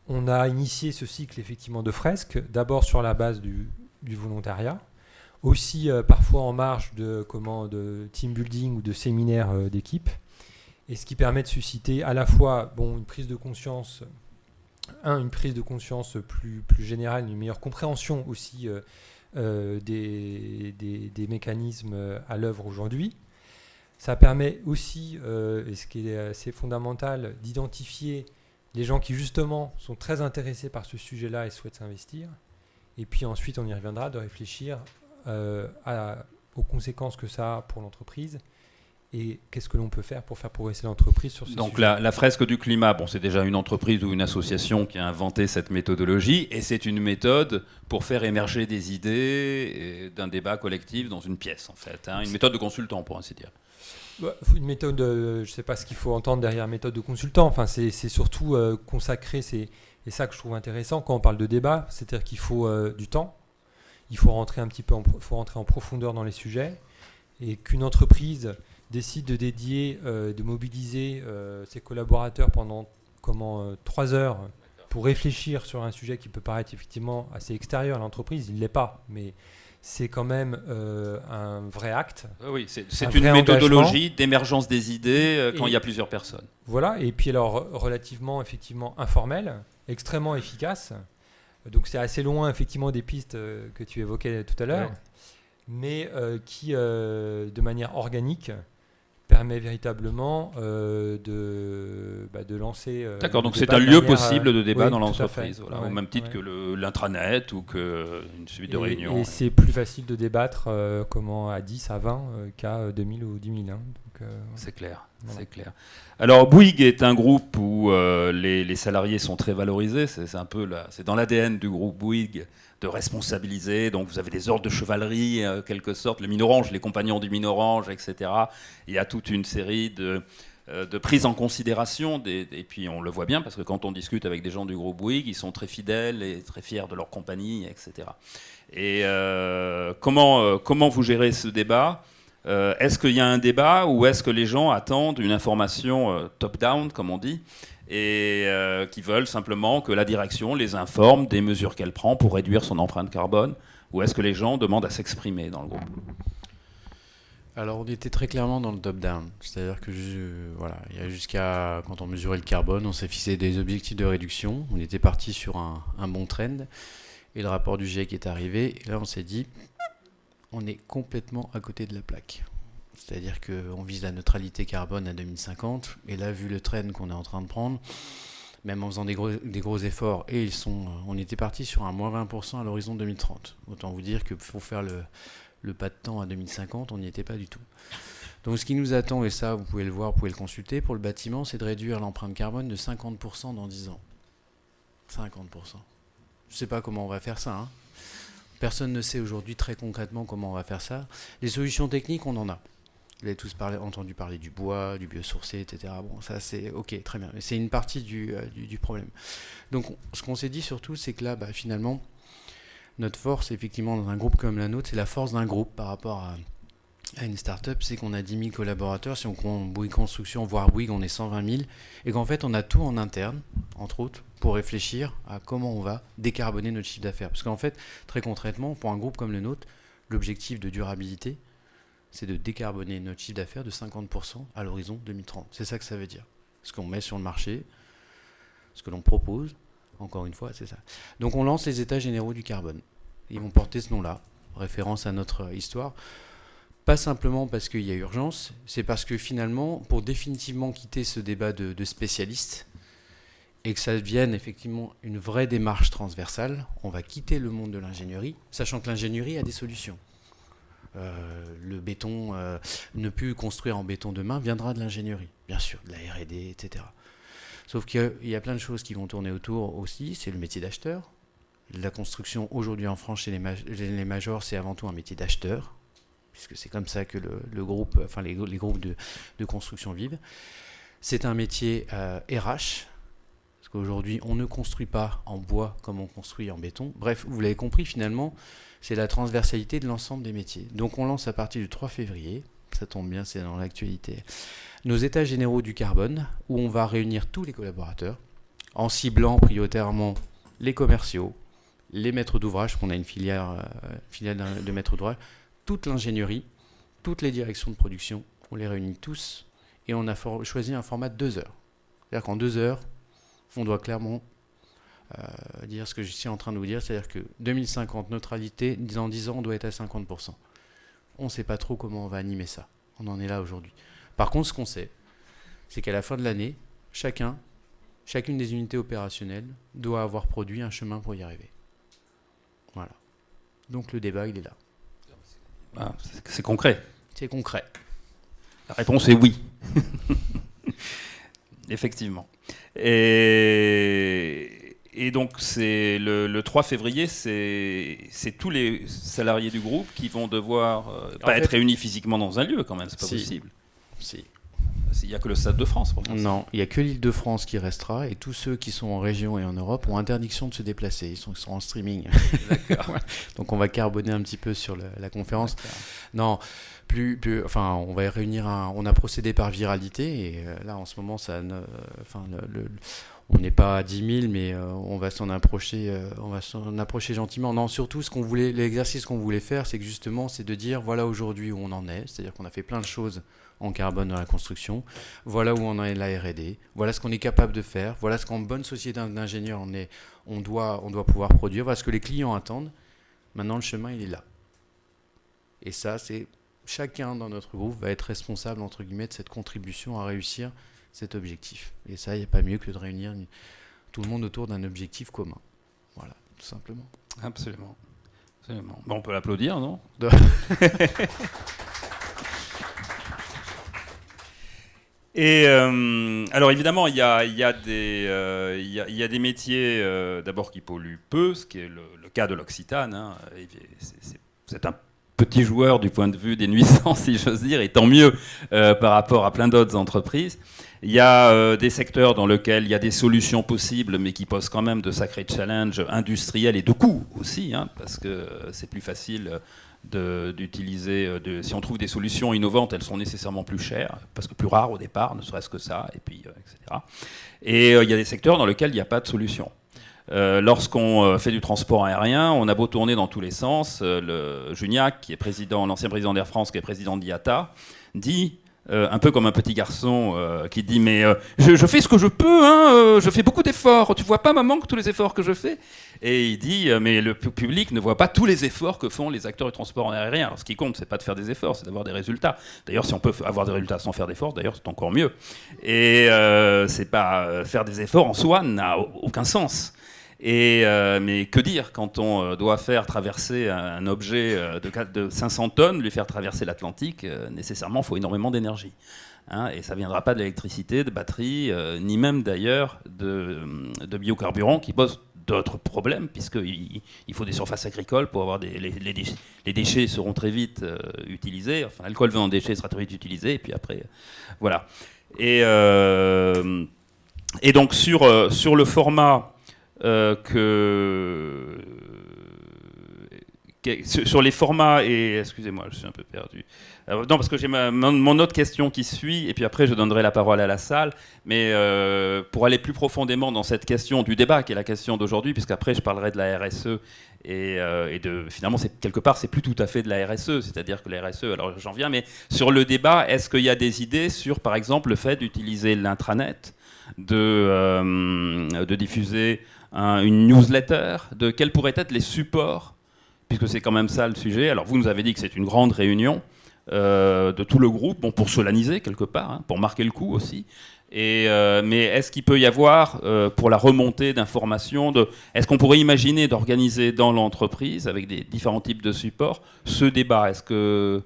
on a initié ce cycle effectivement de fresques, d'abord sur la base du, volontariat, aussi euh, parfois en marge de, comment, de team building ou de séminaires euh, d'équipe, et ce qui permet de susciter à la fois bon, une prise de conscience, un, une prise de conscience plus, plus générale, une meilleure compréhension aussi euh, euh, des, des- des mécanismes à l'œuvre aujourd'hui. Ça permet aussi, et ce qui est assez fondamental, d'identifier les gens qui justement sont très intéressés par ce sujet-là et souhaitent s'investir. Et puis ensuite, on y reviendra, de réfléchir euh, à- aux conséquences que ça a pour l'entreprise et qu'est-ce que l'on peut faire pour faire progresser l'entreprise sur ce Donc sujet. la, la fresque du climat, bon, c'est déjà une entreprise ou une association qui a inventé cette méthodologie, et c'est une méthode pour faire émerger des idées d'un débat collectif dans une pièce, en fait. hein. une méthode de consultant, pour ainsi dire. Bah, une méthode, euh, je ne sais pas ce qu'il faut entendre derrière méthode de consultant. Enfin, c'est surtout euh, consacrer, c'est ça que je trouve intéressant quand on parle de débat, c'est-à-dire qu'il faut euh, du temps, il faut rentrer un petit peu, en, faut rentrer en profondeur dans les sujets, et qu'une entreprise décide de dédier, de mobiliser ses collaborateurs pendant comment trois heures pour réfléchir sur un sujet qui peut paraître effectivement assez extérieur à l'entreprise, il ne l'est pas, mais c'est quand même un vrai acte. Oui, c'est une méthodologie d'émergence des idées quand il y a plusieurs personnes. Voilà, et puis alors relativement effectivement informel, extrêmement efficace. Donc c'est assez loin effectivement des pistes que tu évoquais tout à l'heure, mais qui de manière organique permet véritablement euh, de, bah, de lancer. Euh, D'accord, donc c'est un lieu possible de débat dans l'entreprise, au même titre que l'intranet ou qu'une suite de réunions. Et c'est plus facile de débattre euh, comment à 10, à 20 qu'à 2000 ou 10 000. Hein, c'est clair, c'est clair. Alors Bouygues est un groupe où les, les, salariés sont très valorisés, c'est un peu c'est dans l'ADN du groupe Bouygues de responsabiliser. Donc vous avez des ordres de chevalerie, en quelque sorte, le Minorange, les compagnons du Minorange, etc. Il y a toute une série de, euh, de prise en considération. Et puis on le voit bien parce que quand on discute avec des gens du groupe Bouygues, ils sont très fidèles et très fiers de leur compagnie, etc. Et euh, comment, euh, comment vous gérez ce débat? Est-ce qu'il y a un débat ou est-ce que les gens attendent une information top-down, comme on dit? Et euh, qui veulent simplement que la direction les informe des mesures qu'elle prend pour réduire son empreinte carbone Ou est-ce que les gens demandent à s'exprimer dans le groupe? Alors on était très clairement dans le top-down, c'est-à-dire que voilà, il y a jusqu'à quand on mesurait le carbone, on s'est fixé des objectifs de réduction, on était parti sur un, un, bon trend, et le rapport du GIEC est arrivé, et là on s'est dit, on est complètement à côté de la plaque. C'est-à-dire qu'on vise la neutralité carbone à 2050. Et là, vu le train qu'on est en train de prendre, même en faisant des gros, efforts, et ils sont, on était parti sur un moins 20% à l'horizon 2030. Autant vous dire qu'il faut faire le, le, pas de temps à 2050, on n'y était pas du tout. Donc ce qui nous attend, et ça vous pouvez le voir, vous pouvez le consulter, pour le bâtiment, c'est de réduire l'empreinte carbone de 50% dans 10 ans. 50%. Je ne sais pas comment on va faire ça. Hein. Personne ne sait aujourd'hui très concrètement comment on va faire ça. Les solutions techniques, on en a. Vous avez tous entendu parler du bois, du biosourcé, etc. Bon, ça c'est ok, très bien. C'est une partie du, euh, problème. Donc, ce qu'on s'est dit surtout, c'est que là, bah, finalement, notre force, effectivement, dans un groupe comme la nôtre, c'est la force d'un groupe par rapport à, à une start-up, c'est qu'on a 10 000 collaborateurs. Si on compte Bouygues Construction, voire Bouygues, on est 120 000. Et qu'en fait, on a tout en interne, entre autres, pour réfléchir à comment on va décarboner notre chiffre d'affaires. Parce qu'en fait, très concrètement, pour un groupe comme le nôtre, l'objectif de durabilité, c'est de décarboner notre chiffre d'affaires de 50% à l'horizon 2030. C'est ça que ça veut dire. Ce qu'on met sur le marché, ce que l'on propose, encore une fois, c'est ça. Donc on lance les états généraux du carbone. Ils vont porter ce nom-là, référence à notre histoire. Pas simplement parce qu'il y a urgence, c'est parce que finalement, pour définitivement quitter ce débat de, spécialistes, et que ça devienne effectivement une vraie démarche transversale, on va quitter le monde de l'ingénierie, sachant que l'ingénierie a des solutions. Euh, le béton, euh, ne plus construire en béton demain, viendra de l'ingénierie, bien sûr, de la RD, etc. Sauf qu'il y a plein de choses qui vont tourner autour aussi, c'est le métier d'acheteur. La construction aujourd'hui en France chez les, majors, c'est avant tout un métier d'acheteur, puisque c'est comme ça que le, groupe, enfin les, groupes de, construction vivent. C'est un métier RH, euh, parce qu'aujourd'hui on ne construit pas en bois comme on construit en béton. Bref, vous l'avez compris finalement, c'est la transversalité de l'ensemble des métiers. Donc on lance à partir du 3 février, ça tombe bien, c'est dans l'actualité, nos états généraux du carbone, où on va réunir tous les collaborateurs, en ciblant prioritairement les commerciaux, les maîtres d'ouvrage, qu'on a une filière, euh, de maîtres d'ouvrage, toute l'ingénierie, toutes les directions de production, on les réunit tous, et on a choisi un format de deux heures. C'est-à-dire qu'en deux heures, on doit clairement euh, dire ce que je suis en train de vous dire, c'est-à-dire que 2050, neutralité, dans 10 ans, on doit être à 50%. On ne sait pas trop comment on va animer ça. On en est là aujourd'hui. Par contre, ce qu'on sait, c'est qu'à la fin de l'année, chacun, chacune des unités opérationnelles doit avoir produit un chemin pour y arriver. Voilà. Donc le débat, il est là. Ah, c'est concret. C'est concret. La réponse est oui. Effectivement. Et et donc, c'est le, 3 février, c'est tous les salariés du groupe qui vont devoir euh, pas être réunis physiquement dans un lieu, quand même, c'est pas possible. Si. Il n'y a que le Stade de France pour l'instant. Non, il n'y a que l'île de France qui restera et tous ceux qui sont en région et en Europe ont interdiction de se déplacer. Ils sont, ils sont en streaming. Donc on va carboner un petit peu sur le- la conférence. Non, plus, enfin, on va réunir un. On a procédé par viralité et euh, là en ce moment, ça, ne- enfin, on n'est pas à 10 000, mais euh, on va s'en approcher, euh, on va s'en approcher gentiment. Non, surtout, ce qu'on voulait, l'exercice qu'on voulait faire, c'est que justement, c'est de dire voilà aujourd'hui où on en est, c'est-à-dire qu'on a fait plein de choses en carbone dans la construction, voilà où on en est la R&D, voilà ce qu'on est capable de faire, voilà ce qu'en bonne société d'ingénieurs on est, on doit, on doit pouvoir produire, voilà ce que les clients attendent. Maintenant, le chemin, il est là. Et ça, c'est chacun dans notre groupe va être responsable entre guillemets de cette contribution à réussir cet objectif. Et ça, il n'y a pas mieux que de réunir tout le monde autour d'un objectif commun. Voilà, tout simplement. Absolument. Absolument. Bon, on peut l'applaudir, non? Et euh, alors évidemment, il y a, il y a des, euh, il y a- il y a des métiers euh, d'abord qui polluent peu, ce qui est le, le cas de l'Occitane. hein. C'est un petit joueur du point de vue des nuisances, si j'ose dire, et tant mieux euh, par rapport à plein d'autres entreprises. Il y a euh, des secteurs dans lesquels il y a des solutions possibles, mais qui posent quand même de sacrés challenges industriels et de coûts aussi, hein, parce que c'est plus facile de- d'utiliser. euh, si on trouve des solutions innovantes, elles sont nécessairement plus chères, parce que plus rares au départ, ne serait-ce que ça, et puis euh, etc. Et euh, il y a des secteurs dans lesquels il n'y a pas de solution. Euh, Lorsqu'on euh, fait du transport aérien, on a beau tourner dans tous les sens. euh, le Juniac, qui est l'ancien président d'Air France, qui est président d'IATA, dit un peu comme un petit garçon qui dit mais je, fais ce que je peux, hein, je fais beaucoup d'efforts. Tu vois pas maman que tous les efforts que je fais? Et il dit mais le pu- public ne voit pas tous les efforts que font les acteurs du transport aérien. Alors ce qui compte c'est pas de faire des efforts, c'est d'avoir des résultats. D'ailleurs si on peut avoir des résultats sans faire d'efforts, d'ailleurs c'est encore mieux. Et c'est pas faire des efforts en soi n'a au- aucun sens. Euh, mais que dire quand on euh, doit faire traverser un, objet euh, de, quatre- de 500 tonnes, lui faire traverser l'Atlantique, nécessairement, il faut énormément d'énergie. Hein, et ça ne viendra pas de l'électricité, de batterie, euh, ni même d'ailleurs de, de biocarburants qui posent d'autres problèmes, puisqu'il il faut des surfaces agricoles pour avoir des, les, les déchets, seront très vite utilisés, enfin l'alcool venant des déchets sera très vite utilisé, et puis après, voilà. Et, et donc sur, sur le format que que- sur les formats et excusez-moi, je suis un peu perdu. Euh, non, parce que j'ai mon, autre question qui suit, et puis après je donnerai la parole à la salle. Mais euh, pour aller plus profondément dans cette question du débat, qui est la question d'aujourd'hui, puisqu'après je parlerai de la RSE et, euh, de finalement quelque part c'est plus tout à fait de la RSE, c'est-à-dire que la RSE. Alors j'en viens, mais sur le débat, est-ce qu'il y a des idées sur, par exemple, le fait d'utiliser l'intranet, de, euh, de diffuser un- une newsletter, de quels pourraient être les supports puisque c'est quand même ça le sujet. Alors vous nous avez dit que c'est une grande réunion euh, de tout le groupe, bon, pour solaniser quelque part, hein, pour marquer le coup aussi. Et, euh, mais est-ce qu'il peut y avoir, euh, pour la remontée d'informations, est-ce qu'on pourrait imaginer d'organiser dans l'entreprise, avec des différents types de supports, ce débat? Est-ce que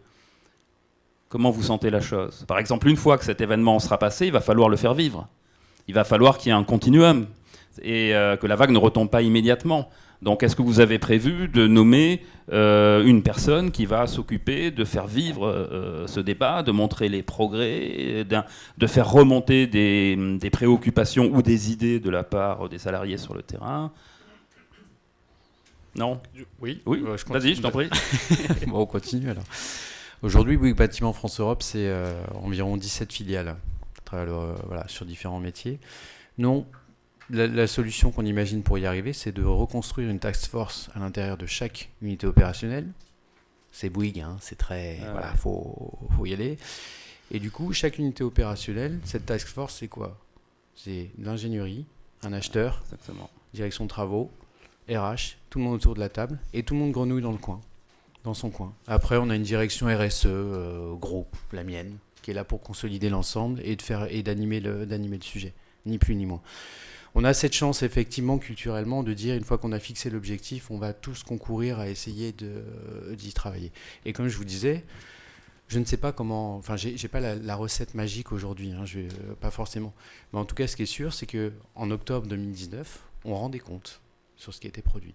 comment vous sentez la chose? Par exemple, une fois que cet événement sera passé, il va falloir le faire vivre. Il va falloir qu'il y ait un continuum et euh, que la vague ne retombe pas immédiatement. Donc, est-ce que vous avez prévu de nommer euh, une personne qui va s'occuper de faire vivre euh, ce débat, de montrer les progrès, de faire remonter des, des préoccupations ou des idées de la part des salariés sur le terrain? Non? Oui, Oui? Je Vas-y, continue. je t'en prie. bon, on continue alors. Aujourd'hui, Bouygues Bâtiment France Europe, c'est environ 17 filiales voilà, sur différents métiers. Non, la, la solution qu'on imagine pour y arriver, c'est de reconstruire une task force à l'intérieur de chaque unité opérationnelle. C'est Bouygues, hein, c'est très. Ah voilà, ouais. faut, faut y aller. Et du coup, chaque unité opérationnelle, cette task force, c'est quoi? C'est l'ingénierie, un acheteur, Exactement. direction de travaux, RH, tout le monde autour de la table et tout le monde grenouille dans le coin, dans son coin. Après, on a une direction RSE, euh, groupe, la mienne, qui est là pour consolider l'ensemble et de faire et d'animer le, d'animer le sujet, ni plus ni moins. On a cette chance effectivement culturellement de dire une fois qu'on a fixé l'objectif, on va tous concourir à essayer d'y travailler. Et comme je vous disais, je ne sais pas comment, enfin j'ai, pas la, recette magique aujourd'hui, hein, euh, pas forcément. Mais en tout cas, ce qui est sûr, c'est que en octobre 2019, on rend des comptes sur ce qui a été produit.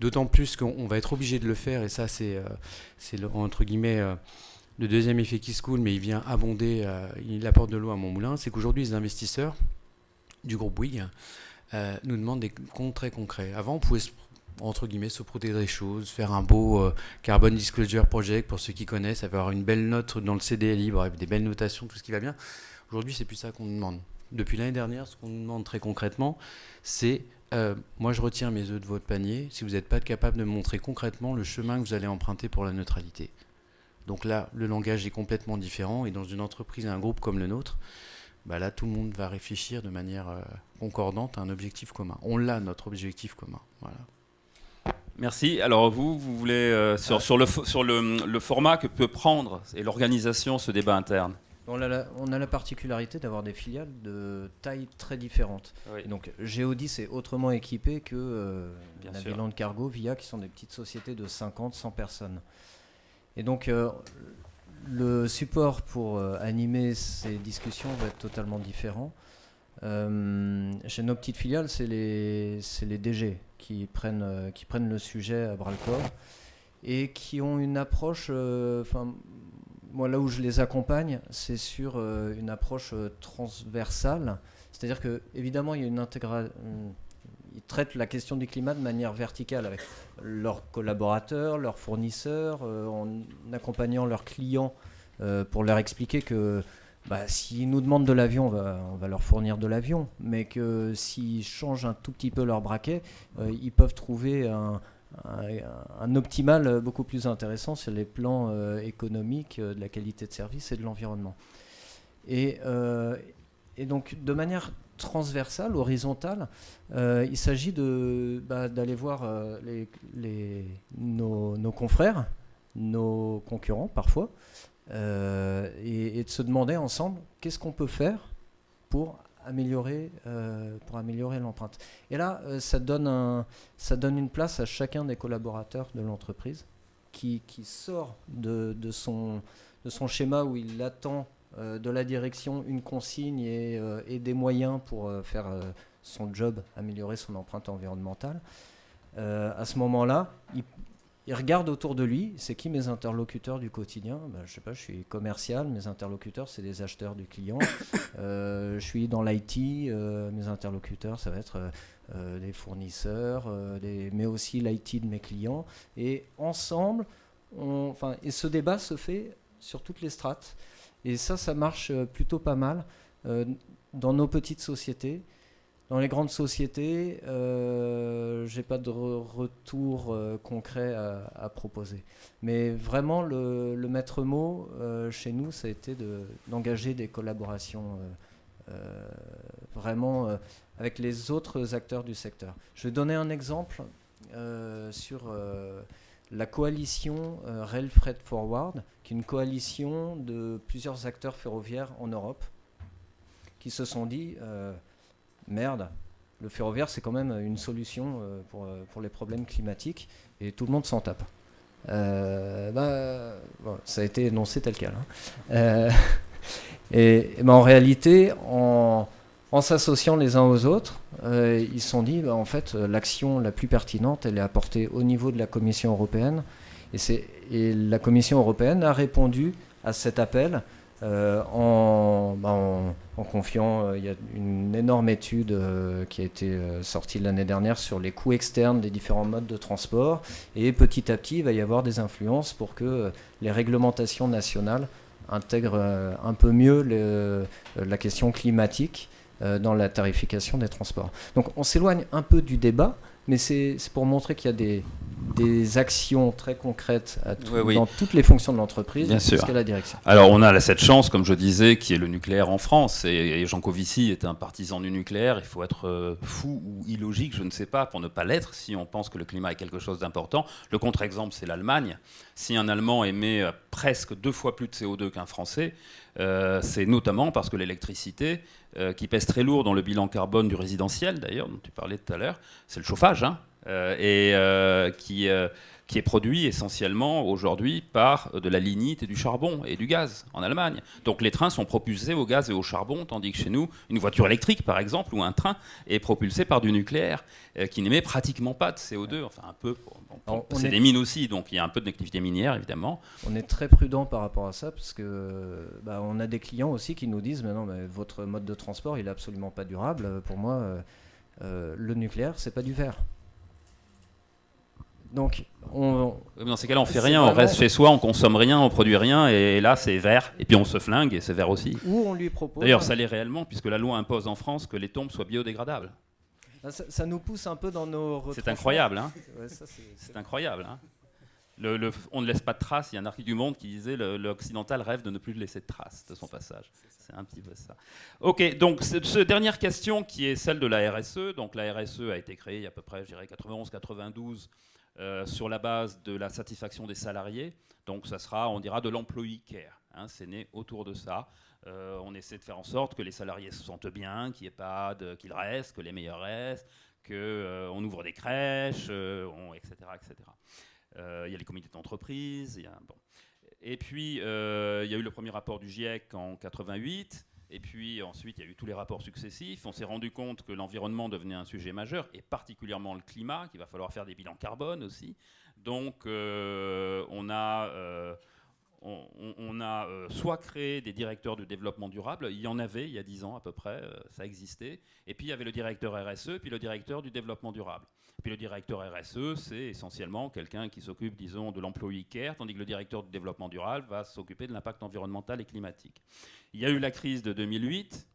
D'autant plus qu'on on va être obligé de le faire, et ça c'est, euh, entre guillemets, euh, le deuxième effet qui se coule, mais il vient abonder, il apporte de l'eau à mon moulin, c'est qu'aujourd'hui, les investisseurs du groupe Bouygues nous demandent des comptes très concrets. Avant, on pouvait entre guillemets, se protéger des choses, faire un beau euh, Carbon Disclosure Project pour ceux qui connaissent, avoir une belle note dans le CDLI, bref, des belles notations, tout ce qui va bien. Aujourd'hui, c'est plus ça qu'on demande. Depuis l'année dernière, ce qu'on nous demande très concrètement, c'est euh, moi, je retire mes œufs de votre panier si vous n'êtes pas capable de montrer concrètement le chemin que vous allez emprunter pour la neutralité. Donc là, le langage est complètement différent et dans une entreprise un groupe comme le nôtre, bah là, tout le monde va réfléchir de manière euh, concordante à un objectif commun. On l'a, notre objectif commun. Voilà. Merci. Alors vous, vous voulez, euh, sur, sur, le, sur le, format que peut prendre et l'organisation ce débat interne? On a, la, on a la particularité d'avoir des filiales de taille très différentes. Donc Géodis est autrement équipé que euh, Naviland Cargo, Via, qui sont des petites sociétés de 50, 100 personnes. Et donc euh, le support pour euh, animer ces discussions va être totalement différent. chez nos petites filiales, c'est les, les DG qui prennent, euh, qui prennent le sujet à bras le corps et qui ont une approche. Euh, enfin, moi, là où je les accompagne, c'est sur euh, une approche transversale. C'est-à-dire que, évidemment, il y a une intégration. Ils traitent la question du climat de manière verticale avec leurs collaborateurs, leurs fournisseurs, en accompagnant leurs clients pour leur expliquer que bah, s'ils nous demandent de l'avion, on va, leur fournir de l'avion, mais que s'ils changent un tout petit peu leur braquet, euh, ils peuvent trouver un, optimal beaucoup plus intéressant sur les plans euh, économiques, euh, de la qualité de service et de l'environnement. Et, donc, de manière transversale, horizontale, il s'agit bah, d'aller voir nos confrères, nos concurrents parfois, euh, et, de se demander ensemble qu'est-ce qu'on peut faire pour améliorer, euh, l'empreinte. Et là, euh, ça, donne une place à chacun des collaborateurs de l'entreprise qui, sort de, de, son, de son schéma où il attend de la direction une consigne et, et des moyens pour faire son job, améliorer son empreinte environnementale. à ce moment-là, il, regarde autour de lui, c'est qui mes interlocuteurs du quotidien? Ben, Je sais pas, je suis commercial, mes interlocuteurs, c'est des acheteurs du client. Euh, je suis dans l'IT, euh, mes interlocuteurs, ça va être euh, des fournisseurs, mais aussi l'IT de mes clients. Et ensemble, et ce débat se fait sur toutes les strates. Et ça, ça marche plutôt pas mal dans nos petites sociétés. Dans les grandes sociétés, euh, j'ai pas de retour euh, concret à, proposer. Mais vraiment, le, maître mot euh, chez nous, ça a été d'engager des collaborations euh, vraiment avec les autres acteurs du secteur. Je vais donner un exemple sur la coalition Rail Freight Forward, qui est une coalition de plusieurs acteurs ferroviaires en Europe, qui se sont dit merde, le ferroviaire, c'est quand même une solution euh, pour, euh, pour, les problèmes climatiques et tout le monde s'en tape. Euh, bah, ça a été énoncé tel quel. Hein. et, bah, en réalité, en, s'associant les uns aux autres, ils se sont dit, bah, en fait, l'action la plus pertinente, est apportée au niveau de la Commission européenne. Et, la Commission européenne a répondu à cet appel euh, bah, en, en, confiant, euh, il y a une énorme étude euh, qui a été sortie l'année dernière sur les coûts externes des différents modes de transport. Et petit à petit, il va y avoir des influences pour que les réglementations nationales intègrent un peu mieux la question climatique dans la tarification des transports. Donc on s'éloigne un peu du débat, mais c'est pour montrer qu'il y a des, des actions très concrètes dans toutes les fonctions de l'entreprise jusqu'à la direction. Alors on a cette chance, comme je disais, qui est le nucléaire en France. Et, Jean Covici est un partisan du nucléaire. Il faut être euh, fou ou illogique, je ne sais pas, pour ne pas l'être si on pense que le climat est quelque chose d'important. Le contre-exemple, c'est l'Allemagne. Si un Allemand émet euh, presque deux fois plus de CO2 qu'un Français, euh, c'est notamment parce que l'électricité, qui pèse très lourd dans le bilan carbone du résidentiel, d'ailleurs, dont tu parlais tout à l'heure, c'est le chauffage. Hein et qui qui est produit essentiellement aujourd'hui par euh, de la lignite et du charbon et du gaz en Allemagne. Donc les trains sont propulsés au gaz et au charbon, tandis que chez nous, une voiture électrique par exemple ou un train est propulsé par du nucléaire euh, qui n'émet pratiquement pas de CO2, enfin un peu. c'est des mines aussi, donc il y a un peu d'activité minière évidemment. On est très prudent par rapport à ça parce que bah, on a des clients aussi qui nous disent mais non, mais votre mode de transport il est absolument pas durable. Pour moi, euh, le nucléaire c'est pas du verre. Donc, on, dans ces cas-là, on fait rien, on reste chez soi, on consomme rien, on produit rien, et là, c'est vert, et puis on se flingue, et c'est vert aussi. Ou on lui propose. D'ailleurs, ça l'est réellement, puisque la loi impose en France que les tombes soient biodégradables. Ah, ça, nous pousse un peu dans nos. C'est incroyable, hein C'est incroyable, hein le, on ne laisse pas de traces. Il y a un article du Monde qui disait l'occidental rêve de ne plus laisser de traces de son passage. C'est un petit peu ça. Ok, donc cette dernière question qui est celle de la RSE. Donc la RSE a été créée il y a à peu près, je dirais, 91-92 euh, sur la base de la satisfaction des salariés. Donc ça sera, on dira, de l'employee care. Hein, c'est né autour de ça. Euh, on essaie de faire en sorte que les salariés se sentent bien, qu'il qu'ils restent, que les meilleurs restent, qu'on euh, ouvre des crèches, etc. etc. Il y a les comités d'entreprise. Et puis, il y a eu le premier rapport du GIEC en 88. Et puis ensuite, il y a eu tous les rapports successifs. On s'est rendu compte que l'environnement devenait un sujet majeur, et particulièrement le climat, qu'il va falloir faire des bilans carbone aussi. Donc euh, on a, euh, on, a euh, soit créé des directeurs de développement durable, il y en avait il y a 10 ans à peu près, ça existait, et puis il y avait le directeur RSE, puis le directeur du développement durable. Puis le directeur RSE, c'est essentiellement quelqu'un qui s'occupe, disons, de l'employé care, tandis que le directeur du développement durable va s'occuper de l'impact environnemental et climatique. Il y a eu la crise de 2008,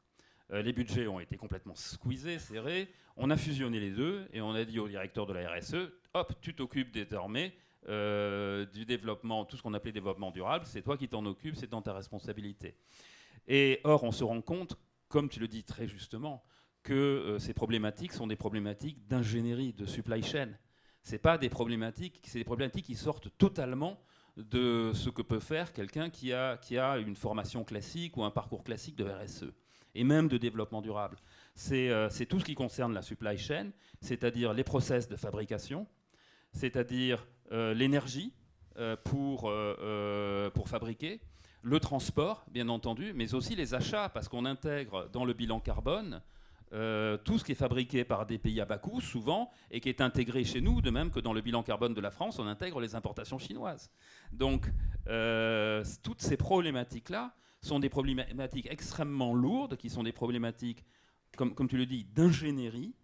euh, les budgets ont été complètement squeezés, serrés. On a fusionné les deux et on a dit au directeur de la RSE, hop, tu t'occupes désormais euh, du développement, tout ce qu'on appelait développement durable, c'est toi qui t'en occupes, c'est dans ta responsabilité. Et or, on se rend compte, comme tu le dis très justement, que euh, ces problématiques sont des problématiques d'ingénierie, de supply chain. C'est pas des problématiques, c'est des problématiques qui sortent totalement de ce que peut faire quelqu'un qui a, qui a une formation classique ou un parcours classique de RSE et même de développement durable. C'est euh, tout ce qui concerne la supply chain, c'est-à-dire les process de fabrication, c'est-à-dire l'énergie pour, pour fabriquer, le transport, bien entendu, mais aussi les achats, parce qu'on intègre dans le bilan carbone euh, tout ce qui est fabriqué par des pays à bas coût, souvent, et qui est intégré chez nous, de même que dans le bilan carbone de la France, on intègre les importations chinoises. Donc, euh, toutes ces problématiques-là sont des problématiques extrêmement lourdes, qui sont des problématiques, comme, comme tu le dis, d'ingénierie.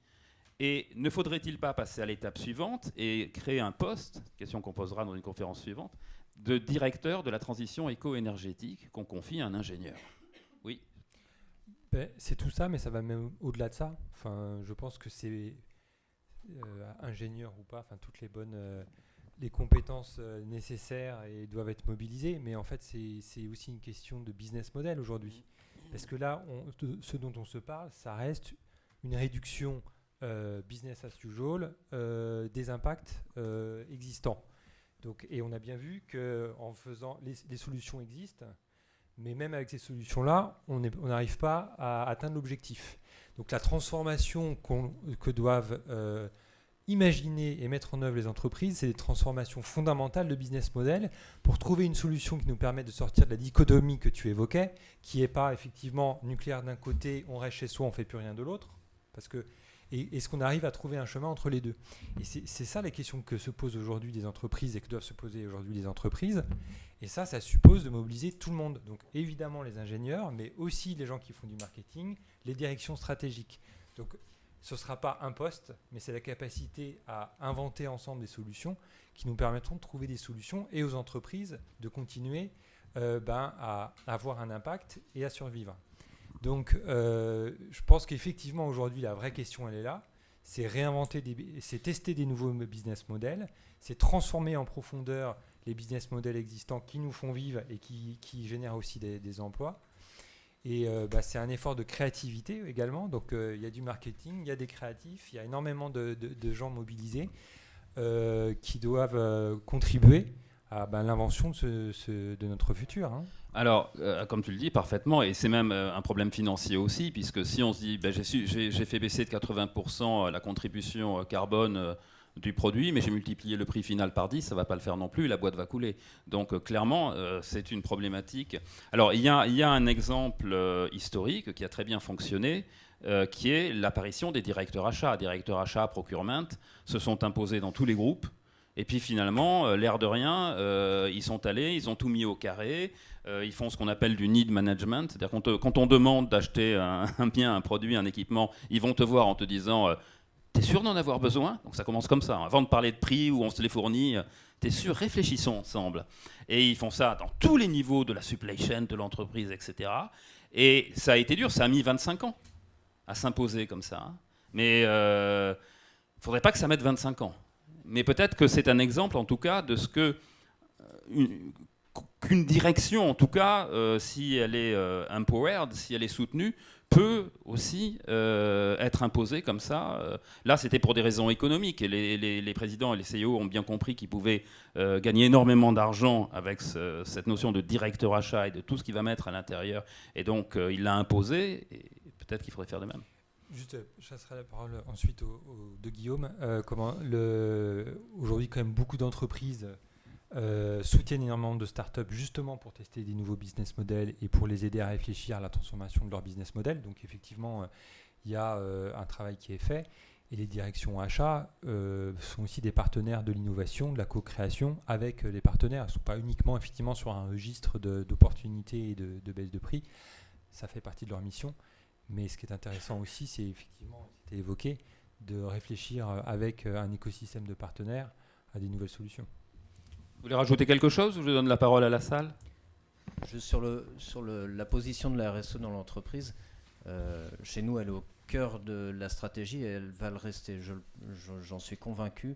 Et ne faudrait-il pas passer à l'étape suivante et créer un poste, question qu'on posera dans une conférence suivante, de directeur de la transition éco-énergétique qu'on confie à un ingénieur? Ben, c'est tout ça, mais ça va même au-delà de ça. Enfin, je pense que c'est euh, ingénieur ou pas, enfin toutes les bonnes, euh, les compétences euh, nécessaires et doivent être mobilisées. Mais en fait, c'est aussi une question de business model aujourd'hui, parce que là, ce dont on se parle, ça reste une réduction business as usual des impacts existants. Donc, et on a bien vu que en faisant les solutions existent mais même avec ces solutions-là, on n'arrive pas à atteindre l'objectif. Donc la transformation que doivent euh, imaginer et mettre en œuvre les entreprises, c'est des transformations fondamentales de business model pour trouver une solution qui nous permette de sortir de la dichotomie que tu évoquais, qui n'est pas effectivement nucléaire d'un côté, on reste chez soi, on ne fait plus rien de l'autre. Parce que est-ce qu'on arrive à trouver un chemin entre les deux Et c'est ça la question que se posent aujourd'hui des entreprises et que doivent se poser aujourd'hui les entreprises. Et ça, ça suppose de mobiliser tout le monde. Donc évidemment les ingénieurs, mais aussi les gens qui font du marketing, les directions stratégiques. Donc ce ne sera pas un poste, mais c'est la capacité à inventer ensemble des solutions qui nous permettront de trouver des solutions et aux entreprises de continuer euh, ben, à avoir un impact et à survivre. Donc, euh, je pense qu'effectivement, aujourd'hui, la vraie question, elle est là. C'est réinventer, c'est tester des nouveaux business models, c'est transformer en profondeur les business models existants qui nous font vivre et qui, génèrent aussi des, emplois. Et euh, bah, c'est un effort de créativité également. Donc, euh, il y a du marketing, il y a des créatifs, il y a énormément de, gens mobilisés qui doivent contribuer à ben, l'invention de, notre futur. Hein. Alors, euh, comme tu le dis parfaitement, et c'est même euh, un problème financier aussi, puisque si on se dit, ben, j'ai fait baisser de 80% euh, la contribution carbone du produit, mais j'ai multiplié le prix final par 10, ça ne va pas le faire non plus, la boîte va couler. Donc clairement, c'est une problématique. Alors il y y a un exemple historique qui a très bien fonctionné, qui est l'apparition des directeurs achats. Directeurs achats, procurement, se sont imposés dans tous les groupes. Et puis finalement, l'air de rien, ils sont allés, ils ont tout mis au carré, ils font ce qu'on appelle du need management. C'est-à-dire quand, on demande d'acheter un, bien, un produit, un équipement, ils vont te voir en te disant T'es sûr d'en avoir besoin? Donc ça commence comme ça. Avant de parler de prix où on se les fournit, t'es sûr Réfléchissons ensemble. Et ils font ça dans tous les niveaux de la supply chain, de l'entreprise, etc. Et ça a été dur, ça a mis 25 ans à s'imposer comme ça. Hein. Mais il euh, ne faudrait pas que ça mette 25 ans. Mais peut-être que c'est un exemple, en tout cas, de ce euh, qu'une direction, en tout cas, euh, si elle est empowered, si elle est soutenue, peut aussi euh, être imposé comme ça. Euh, là, c'était pour des raisons économiques. Et les, présidents et les CEO ont bien compris qu'ils pouvaient euh, gagner énormément d'argent avec cette notion de directeur achat et de tout ce qu'il va mettre à l'intérieur. Et donc, il l'a imposé. Et peut-être qu'il faudrait faire de même. Juste, je passerai la parole ensuite au, de Guillaume. comment aujourd'hui, quand même, beaucoup d'entreprises euh, soutiennent énormément de startups justement pour tester des nouveaux business models et pour les aider à réfléchir à la transformation de leur business model. Donc effectivement, il y a euh, un travail qui est fait. Et les directions achats euh, sont aussi des partenaires de l'innovation, de la co-création avec les partenaires. Ils ne sont pas uniquement effectivement sur un registre d'opportunités et de, de, baisse de prix. Ça fait partie de leur mission. Mais ce qui est intéressant aussi, c'est effectivement, c'était évoqué, de réfléchir avec un écosystème de partenaires à des nouvelles solutions. Vous voulez rajouter quelque chose ou je donne la parole à la salle? Juste sur, le, sur le, la position de la RSE dans l'entreprise, euh, chez nous, elle est au cœur de la stratégie et elle va le rester, j'en suis convaincu.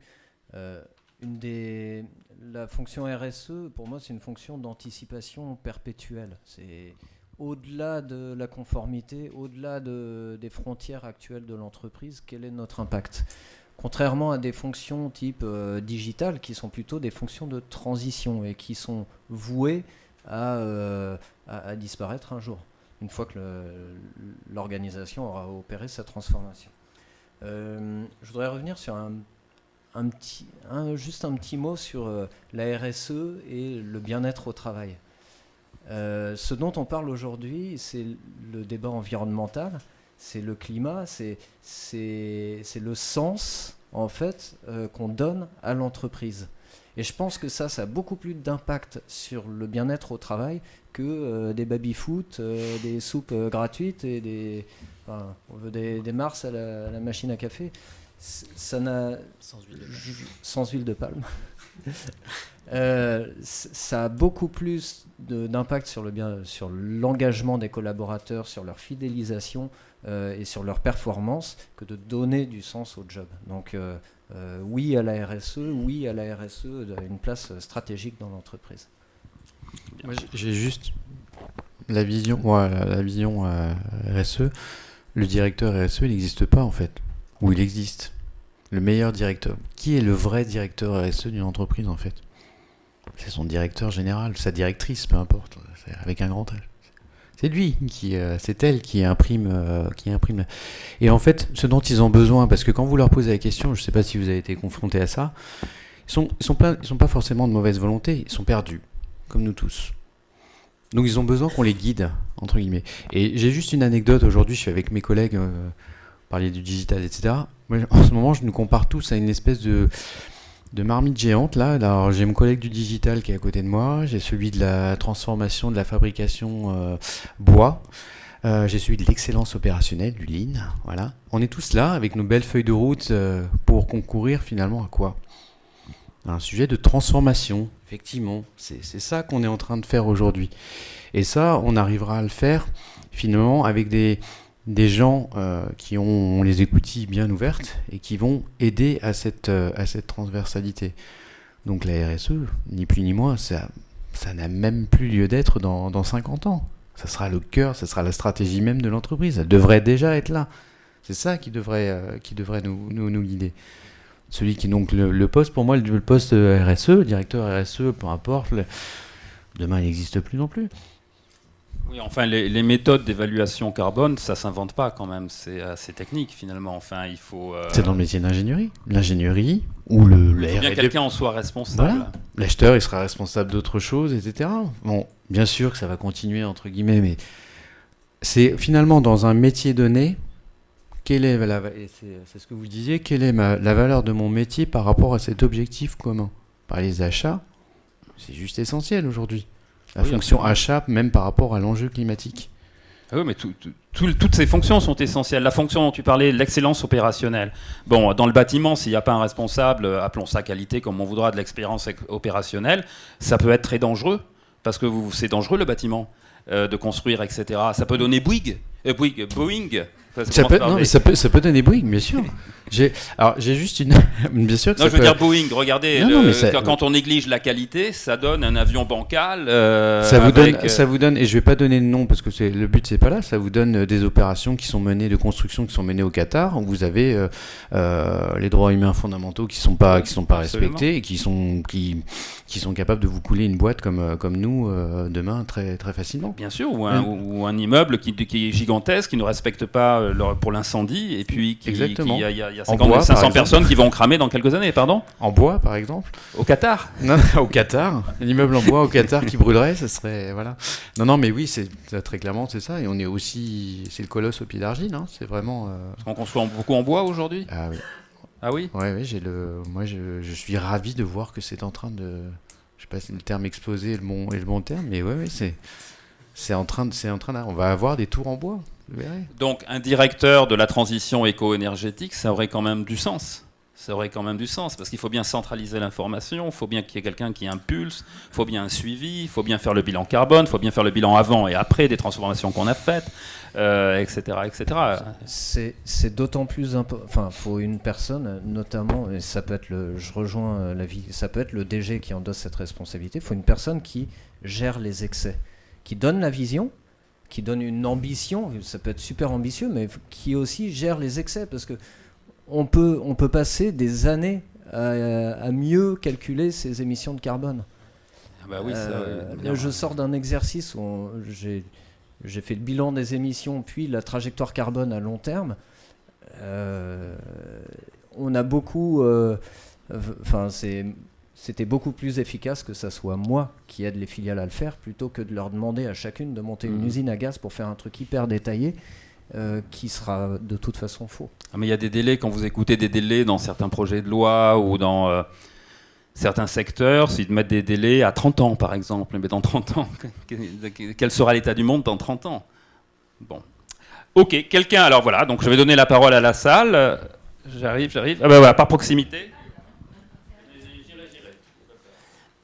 Euh, une des, la fonction RSE, pour moi, c'est une fonction d'anticipation perpétuelle. C'est au-delà de la conformité, au-delà de, des frontières actuelles de l'entreprise, quel est notre impact? Contrairement à des fonctions type euh, digital qui sont plutôt des fonctions de transition et qui sont vouées à, euh, disparaître un jour, une fois que l'organisation aura opéré sa transformation. Euh, je voudrais revenir sur un, petit, juste un petit mot sur la RSE et le bien-être au travail. Ce dont on parle aujourd'hui, c'est le débat environnemental, c'est le climat, c'est le sens en fait euh, qu'on donne à l'entreprise. Et je pense que ça, ça a beaucoup plus d'impact sur le bien-être au travail que euh, des baby-foot, euh, des soupes gratuites et des, on veut des, mars à la, machine à café. Ça n'a sans huile de palme. ça a beaucoup plus d'impact sur le bien, sur l'engagement des collaborateurs, sur leur fidélisation, euh, et sur leur performance que de donner du sens au job. Donc euh, euh, oui à la RSE, oui à la RSE, une place stratégique dans l'entreprise. J'ai juste la vision, la, vision RSE. Le directeur RSE, il n'existe pas en fait. Ou il existe. Le meilleur directeur. Qui est le vrai directeur RSE d'une entreprise en fait? C'est son directeur général, sa directrice, peu importe, avec un grand L. C'est lui qui, euh, c'est elle qui imprime, euh, qui imprime. Et en fait, ce dont ils ont besoin, parce que quand vous leur posez la question, je ne sais pas si vous avez été confronté à ça, ils sont, ils sont pas, ils sont pas forcément de mauvaise volonté, ils sont perdus, comme nous tous. Donc ils ont besoin qu'on les guide, entre guillemets. Et j'ai juste une anecdote aujourd'hui, je suis avec mes collègues, euh, parler du digital, etc. en ce moment, je nous compare tous à une espèce de de marmite géante là. Alors j'ai mon collègue du digital qui est à côté de moi, j'ai celui de la transformation de la fabrication euh, bois, euh, j'ai celui de l'excellence opérationnelle du lean. Voilà, on est tous là avec nos belles feuilles de route euh, pour concourir finalement à quoi? Un sujet de transformation. Effectivement, c'est ça qu'on est en train de faire aujourd'hui. Et ça, on arrivera à le faire finalement avec des des gens euh, qui ont les écoutilles bien ouvertes et qui vont aider à cette, euh, à cette transversalité. Donc la RSE, ni plus ni moins, ça ça n'a même plus lieu d'être dans, dans 50 ans. Ça sera le cœur, ça sera la stratégie même de l'entreprise. Elle devrait déjà être là. C'est ça qui devrait, euh, qui devrait nous, nous, guider. Celui qui donc le, poste, pour moi, le, poste RSE, directeur RSE, peu importe, demain il n'existe plus non plus. Oui, enfin, les, les méthodes d'évaluation carbone, ça s'invente pas quand même. C'est assez technique finalement. Enfin, il faut. euh, C'est dans le métier d'ingénierie. L'ingénierie ou le, il faut bien quelqu'un en soit responsable. Voilà. L'acheteur, il sera responsable d'autre chose, etc. Bon, bien sûr que ça va continuer, entre guillemets, mais c'est finalement dans un métier donné, quelle est la, c'est c'est ce que vous disiez, quelle est ma- la valeur de mon métier par rapport à cet objectif commun? Par les achats, c'est juste essentiel aujourd'hui. La Oui, fonction achat, même par rapport à l'enjeu climatique. Ah oui, mais tout- tout- tout- toutes ces fonctions sont essentielles. La fonction dont tu parlais, l'excellence opérationnelle. Bon, dans le bâtiment, s'il n'y a pas un responsable, euh, appelons ça qualité comme on voudra, de l'expérience ex- opérationnelle, ça peut être très dangereux, parce que vous- c'est dangereux le bâtiment euh, de construire, etc. Ça peut donner Bouygues, euh, Bouygues, Boeing. Ça, peut, non, mais ça peut, ça peut donner Boeing, bien sûr. J'ai, alors, j'ai juste une. bien sûr que Non, ça je veux peut- dire Boeing. Regardez, Non, le- non, mais ça- quand, on néglige la qualité, ça donne un avion bancal. euh, Ça vous, avec, donne, euh, ça vous donne, et je vais pas donner de nom parce que c'est le but c'est pas là, ça vous donne euh, des opérations qui sont menées, de construction qui sont menées au Qatar, où vous avez euh, euh, les droits humains fondamentaux qui sont pas, qui sont pas Absolument. respectés et qui sont, qui, qui sont capables de vous couler une boîte comme, comme nous demain très, très facilement. Bien sûr, ou un, Mm. ou un immeuble qui, qui est gigantesque, qui ne respecte pas leur- pour l'incendie, et puis qui, Exactement. qui- il y a, il y a- il y a En 50 bois, par 500 exemple. personnes qui vont cramer dans quelques années, pardon En bois par exemple Au Qatar Non, au Qatar, un immeuble en bois au Qatar qui brûlerait, ce serait voilà. Non, non, mais oui, c'est très clairement c'est ça, et on est aussi, c'est le colosse au pied d'argile, hein, c'est vraiment. euh, Parce qu'on en- beaucoup en bois aujourd'hui? Ah oui. Ah oui? Ouais, ouais, j'ai le, moi je, je suis ravi de voir que c'est en train de, je sais pas si le terme explosé est le bon, est le bon terme, mais ouais, ouais, c'est, c'est en train de, c'est en train de, on va avoir des tours en bois. Donc un directeur de la transition éco-énergétique, ça aurait quand même du sens. Ça aurait quand même du sens, parce qu'il faut bien centraliser l'information, il faut bien qu'il y ait quelqu'un qui impulse, il faut bien un suivi, il faut bien faire le bilan carbone, il faut bien faire le bilan avant et après des transformations qu'on a faites, euh, etc. etc. C'est d'autant plus important. Enfin, faut une personne, notamment, et ça peut être le. Je rejoins euh, la vie. Ça peut être le DG qui endosse cette responsabilité. Il faut une personne qui gère les excès, qui donne la vision, qui donne une ambition. Ça peut être super ambitieux, mais qui aussi gère les excès, parce que on peut on peut passer des années à, à mieux calculer ses émissions de carbone. Ah bah oui, Euh, là, je sors d'un exercice où j'ai fait le bilan des émissions, puis la trajectoire carbone à long terme. Euh, on a beaucoup. euh, Enfin, c'est. C'était beaucoup plus efficace que ça soit moi qui aide les filiales à le faire plutôt que de leur demander à chacune de monter une Mhm. usine à gaz pour faire un truc hyper détaillé euh, qui sera de toute façon faux. Ah, mais il y a des délais, quand vous écoutez des délais dans certains projets de loi ou dans euh, certains secteurs, s'ils mettent des délais à 30 ans, par exemple. Mais dans 30 ans, quel sera l'état du monde dans 30 ans? Bon. Ok, quelqu'un, alors voilà, donc je vais donner la parole à la salle. J'arrive, j'arrive. Ah ben voilà, par proximité.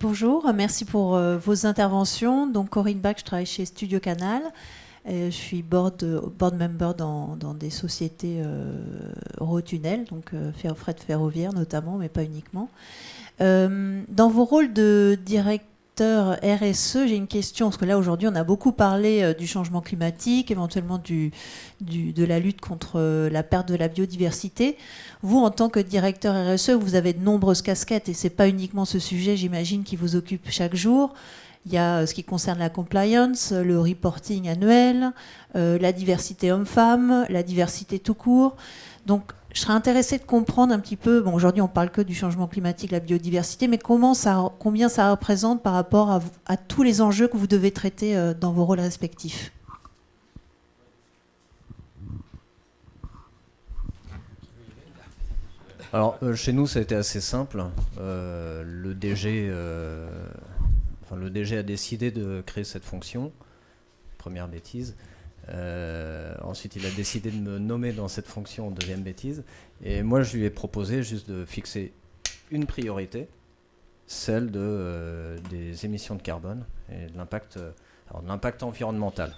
Bonjour, merci pour euh, vos interventions. Donc Corinne Bach, je travaille chez Studio Canal. Euh, je suis board, board member dans, dans des sociétés euh, Eurotunnel, donc euh, fer- fret ferroviaire notamment, mais pas uniquement. Euh, dans vos rôles de directeur RSE, j'ai une question, parce que là aujourd'hui on a beaucoup parlé euh, du changement climatique, éventuellement du, de la lutte contre euh, la perte de la biodiversité. Vous, en tant que directeur RSE, vous avez de nombreuses casquettes et c'est pas uniquement ce sujet, j'imagine, qui vous occupe chaque jour. Il y a euh, ce qui concerne la compliance, le reporting annuel, la diversité homme-femme, la diversité tout court. Donc, je serais intéressée de comprendre un petit peu. Bon, aujourd'hui, on parle que du changement climatique, la biodiversité, mais combien ça représente par rapport à, tous les enjeux que vous devez traiter euh, dans vos rôles respectifs? Alors, euh, chez nous, ça a été assez simple. Euh, le, DG, enfin, le DG a décidé de créer cette fonction. Première bêtise. Euh, ensuite, il a décidé de me nommer dans cette fonction, deuxième bêtise. Et moi, je lui ai proposé juste de fixer une priorité, celle euh, des émissions de carbone et de l'impact, euh, environnemental.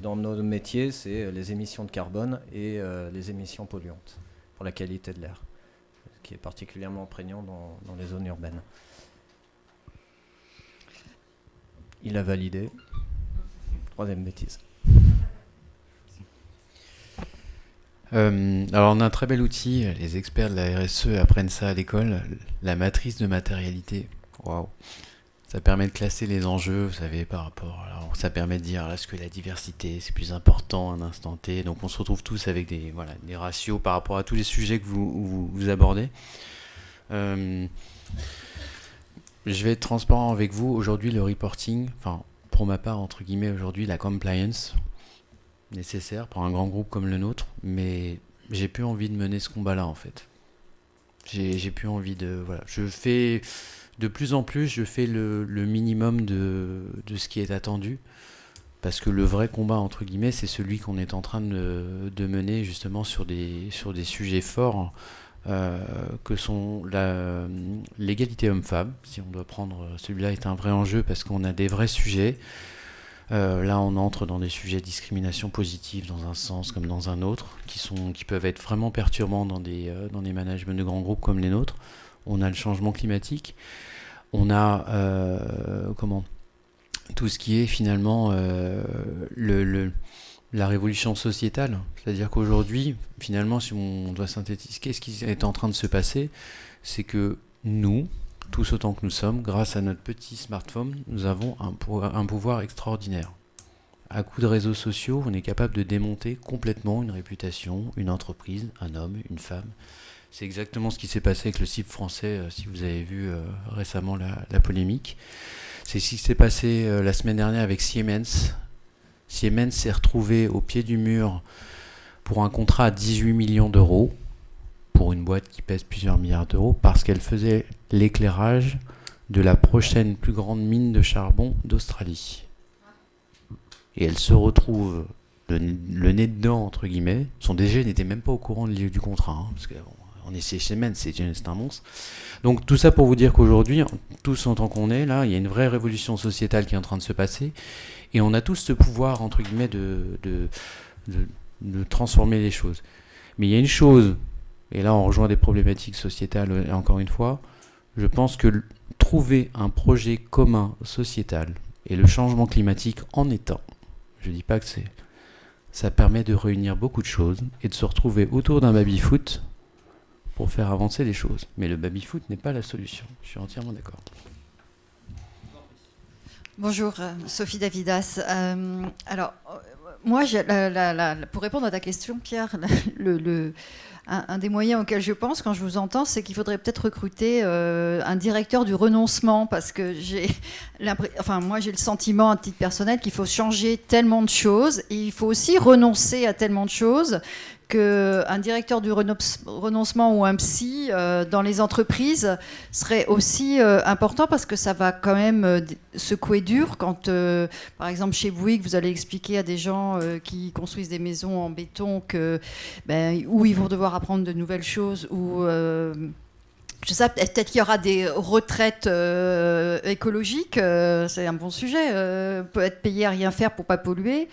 Dans nos métiers, c'est les émissions de carbone et les émissions polluantes pour la qualité de l'air qui est particulièrement prégnant dans les zones urbaines. Il a validé. Troisième bêtise. Euh, alors on a un très bel outil, les experts de la RSE apprennent ça à l'école, la matrice de matérialité. Waouh. Ça permet de classer les enjeux, vous savez, par rapport. Alors, ça permet de dire est-ce que la diversité c'est plus important à un instant T? Donc on se retrouve tous avec des, voilà, des ratios par rapport à tous les sujets que vous, vous, abordez. Euh, je vais être transparent avec vous. Aujourd'hui, le reporting, enfin, pour ma part, entre guillemets, aujourd'hui, la compliance nécessaire pour un grand groupe comme le nôtre, mais j'ai plus envie de mener ce combat-là en fait. J'ai plus envie de. Voilà. Je fais de plus en plus, je fais le, minimum de, ce qui est attendu. Parce que le vrai combat, entre guillemets, c'est celui qu'on est en train de, mener justement sur des, sur des sujets forts euh, que sont l'égalité homme-femme. Si on doit prendre celui-là est un vrai enjeu parce qu'on a des vrais sujets. Euh, là, on entre dans des sujets de discrimination positive dans un sens comme dans un autre, qui, sont, qui peuvent être vraiment perturbants dans des, euh, dans des managements de grands groupes comme les nôtres. On a le changement climatique, on a euh, comment? Tout ce qui est finalement le, la révolution sociétale. C'est-à-dire qu'aujourd'hui, finalement, si on doit synthétiser, qu'est-ce qui est en train de se passer? C'est que nous, tous autant que nous sommes, grâce à notre petit smartphone, nous avons un, pouvoir extraordinaire. À coup de réseaux sociaux, on est capable de démonter complètement une réputation, une entreprise, un homme, une femme. C'est exactement ce qui s'est passé avec le CIP français, euh, si vous avez vu euh, récemment la, polémique. C'est ce qui s'est passé euh, la semaine dernière avec Siemens. Siemens s'est retrouvé au pied du mur pour un contrat à 18 millions d'euros, pour une boîte qui pèse plusieurs milliards d'euros, parce qu'elle faisait l'éclairage de la prochaine plus grande mine de charbon d'Australie. Et elle se retrouve le, nez dedans, entre guillemets. Son DG n'était même pas au courant du contrat, hein, parce que on est chez c'est un monstre. Donc tout ça pour vous dire qu'aujourd'hui, tous en tant qu'on est là, il y a une vraie révolution sociétale qui est en train de se passer, et on a tous ce pouvoir entre guillemets de, de, transformer les choses. Mais il y a une chose, et là on rejoint des problématiques sociétales encore une fois, je pense que trouver un projet commun sociétal et le changement climatique en étant, je ne dis pas que c'est, ça permet de réunir beaucoup de choses et de se retrouver autour d'un baby-foot pour faire avancer les choses. Mais le baby-foot n'est pas la solution. Je suis entièrement d'accord. Bonjour, euh, Sophie Davidas. Euh, alors, euh, moi, pour répondre à ta question, Pierre, le, un, des moyens auxquels je pense quand je vous entends, c'est qu'il faudrait peut-être recruter un directeur du renoncement, parce que j'ai, enfin, moi, j'ai le sentiment, à titre personnel, qu'il faut changer tellement de choses, et il faut aussi renoncer à tellement de choses qu'un directeur du renoncement ou un psy euh, dans les entreprises serait aussi euh, important parce que ça va quand même euh, secouer dur quand, par exemple, chez Bouygues, vous allez expliquer à des gens qui construisent des maisons en béton que, ben, où ils vont devoir apprendre de nouvelles choses, ou je sais, peut-être qu'il y aura des retraites écologiques, c'est un bon sujet. peut être payé à rien faire pour pas polluer.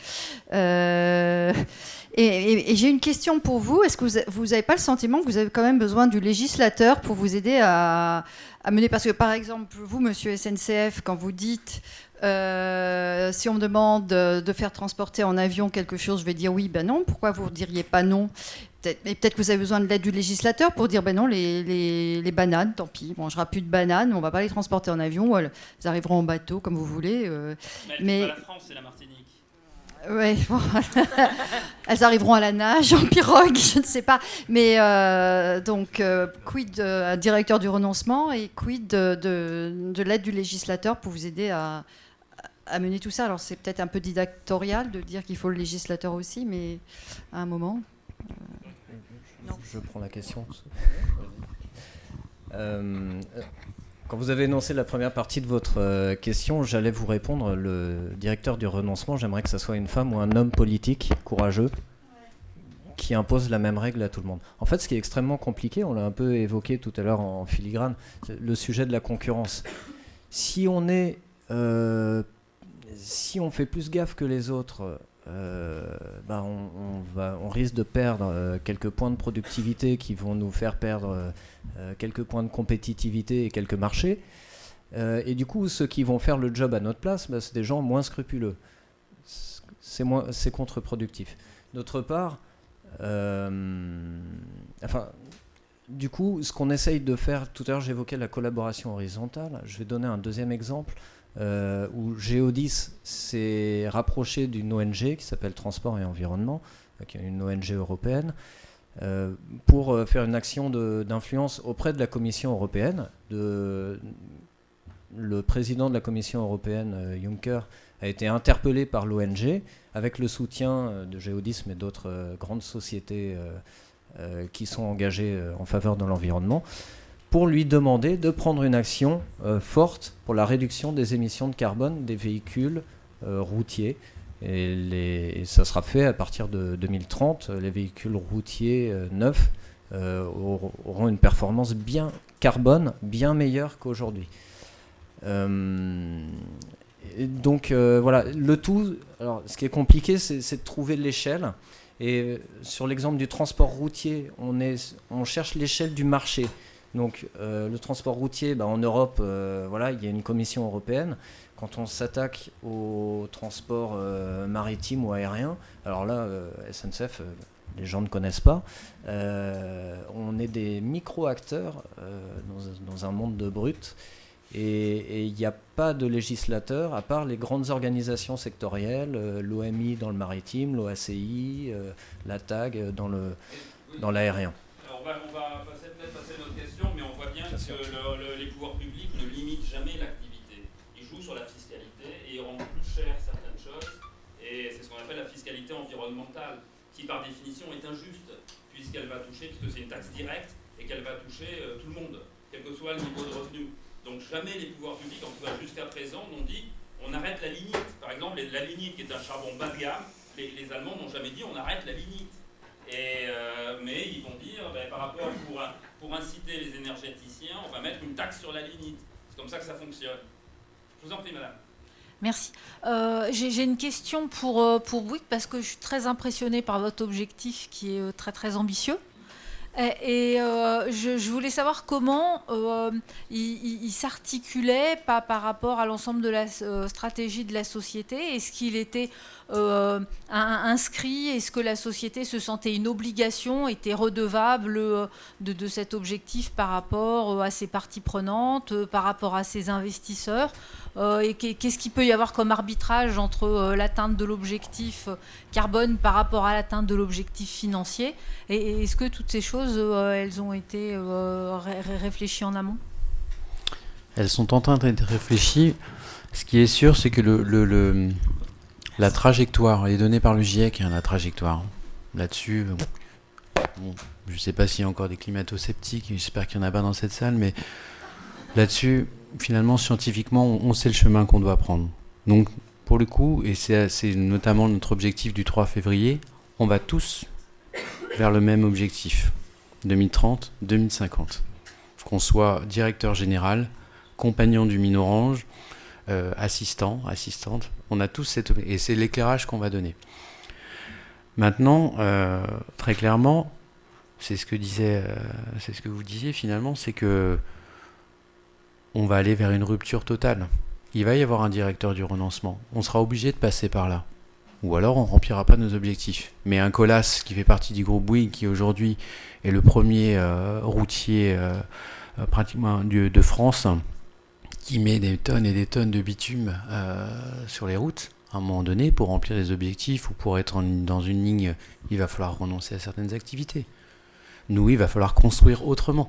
Et, j'ai une question pour vous. Est-ce que vous n'avez pas le sentiment que vous avez quand même besoin du législateur pour vous aider à, mener? Parce que par exemple, vous, monsieur SNCF, quand vous dites euh, si on me demande de, faire transporter en avion quelque chose, je vais dire oui, ben non. Pourquoi vous ne diriez pas non? Peut-être peut que vous avez besoin de l'aide du législateur pour dire ben non, les, les, bananes, tant pis, on mangera plus de bananes, on ne va pas les transporter en avion, elles arriveront en bateau comme vous voulez. Euh. mais, la France et la Martinique. Oui, elles arriveront à la nage, en pirogue, je ne sais pas. Mais euh, donc, euh, quid d'un directeur du renoncement et quid de, l'aide du législateur pour vous aider à, mener tout ça? Alors, c'est peut-être un peu didactorial de dire qu'il faut le législateur aussi, mais à un moment. Euh, je prends la question. Quand vous avez énoncé la première partie de votre euh, question, j'allais vous répondre. Le directeur du renoncement, j'aimerais que ce soit une femme ou un homme politique courageux qui impose la même règle à tout le monde. En fait, ce qui est extrêmement compliqué, on l'a un peu évoqué tout à l'heure en filigrane, le sujet de la concurrence. Si on est, euh, si on fait plus gaffe que les autres euh, bah, on, risque de perdre euh, quelques points de productivité qui vont nous faire perdre euh, quelques points de compétitivité et quelques marchés. et du coup, ceux qui vont faire le job à notre place, bah, c'est des gens moins scrupuleux. C'est contre-productif. D'autre part, enfin, du coup, ce qu'on essaye de faire, tout à l'heure j'évoquais la collaboration horizontale, je vais donner un deuxième exemple euh, où Geodis s'est rapproché d'une ONG qui s'appelle Transport et Environnement, euh, qui est une ONG européenne, euh, pour faire une action d'influence auprès de la Commission européenne. Le président de la Commission européenne, Juncker, a été interpellé par l'ONG avec le soutien de Geodis mais d'autres grandes sociétés qui sont engagées en faveur de l'environnement pour lui demander de prendre une action euh, forte pour la réduction des émissions de carbone des véhicules euh, routiers. Et, ça sera fait à partir de 2030. Les véhicules routiers euh, neufs auront une performance bien carbone bien meilleure qu'aujourd'hui. donc voilà, le tout, alors ce qui est compliqué, c'est de trouver l'échelle. Et sur l'exemple du transport routier, on, est, on cherche l'échelle du marché. Donc euh, le transport routier, bah, en Europe, euh, voilà, il y a une commission européenne. Quand on s'attaque au transport euh, maritime ou aérien, alors là, SNCF, les gens ne connaissent pas. on est des micro-acteurs dans, un monde de brut. Et il n'y a pas de législateur, à part les grandes organisations sectorielles, l'OMI dans le maritime, l'OACI, la TAG dans l'aérien. on va, les pouvoirs publics ne limitent jamais l'activité. Ils jouent sur la fiscalité et ils rendent plus cher certaines choses. Et c'est ce qu'on appelle la fiscalité environnementale, qui par définition est injuste, puisqu'elle va toucher, puisque c'est une taxe directe, et qu'elle va toucher euh, tout le monde, quel que soit le niveau de revenu. Donc jamais les pouvoirs publics, en tout cas jusqu'à présent, n'ont dit on arrête la lignite. Par exemple, la lignite qui est un charbon bas de gamme, les, les Allemands n'ont jamais dit on arrête la lignite. Et, euh, mais ils vont dire, ben, par rapport pour, inciter les énergéticiens, on va mettre une taxe sur la lignite. C'est comme ça que ça fonctionne. Je vous en prie, madame. Merci. Euh, j'ai une question pour, euh, pour Bouygues parce que je suis très impressionnée par votre objectif qui est très très ambitieux. Et, je, voulais savoir comment il, s'articulait par, rapport à l'ensemble de la stratégie de la société. Est-ce qu'il était euh, inscrit? Est-ce que la société se sentait une obligation, était redevable euh, de, cet objectif par rapport euh, à ses parties prenantes, par rapport à ses investisseurs? Et qu'est-ce qu'il peut y avoir comme arbitrage entre l'atteinte de l'objectif carbone par rapport à l'atteinte de l'objectif financier? Et est-ce que toutes ces choses, elles ont été réfléchies en amont? Elles sont en train d'être réfléchies. Ce qui est sûr, c'est que le, le la trajectoire, est donnée par le GIEC, hein, la trajectoire. Là-dessus, je ne sais pas s'il y a encore des climato-sceptiques, j'espère qu'il n'y en a pas dans cette salle, mais là-dessus, finalement, scientifiquement, on, sait le chemin qu'on doit prendre. Donc, pour le coup, et c'est notamment notre objectif du 3 février, on va tous vers le même objectif, 2030, 2050. Qu'on soit directeur général, compagnon du Mine Orange, euh, assistant, assistante. On a tous cette... Et c'est l'éclairage qu'on va donner. Maintenant, euh, très clairement, c'est ce que disait, euh, c'est ce que vous disiez finalement, c'est que on va aller vers une rupture totale. Il va y avoir un directeur du renoncement. On sera obligé de passer par là. Ou alors on remplira pas nos objectifs. Mais un Colas qui fait partie du groupe Bouygues, qui aujourd'hui est le premier routier pratiquement de France, qui met des tonnes et des tonnes de bitume euh, sur les routes, à un moment donné, pour remplir les objectifs ou pour être dans une ligne, il va falloir renoncer à certaines activités. Nous, il va falloir construire autrement.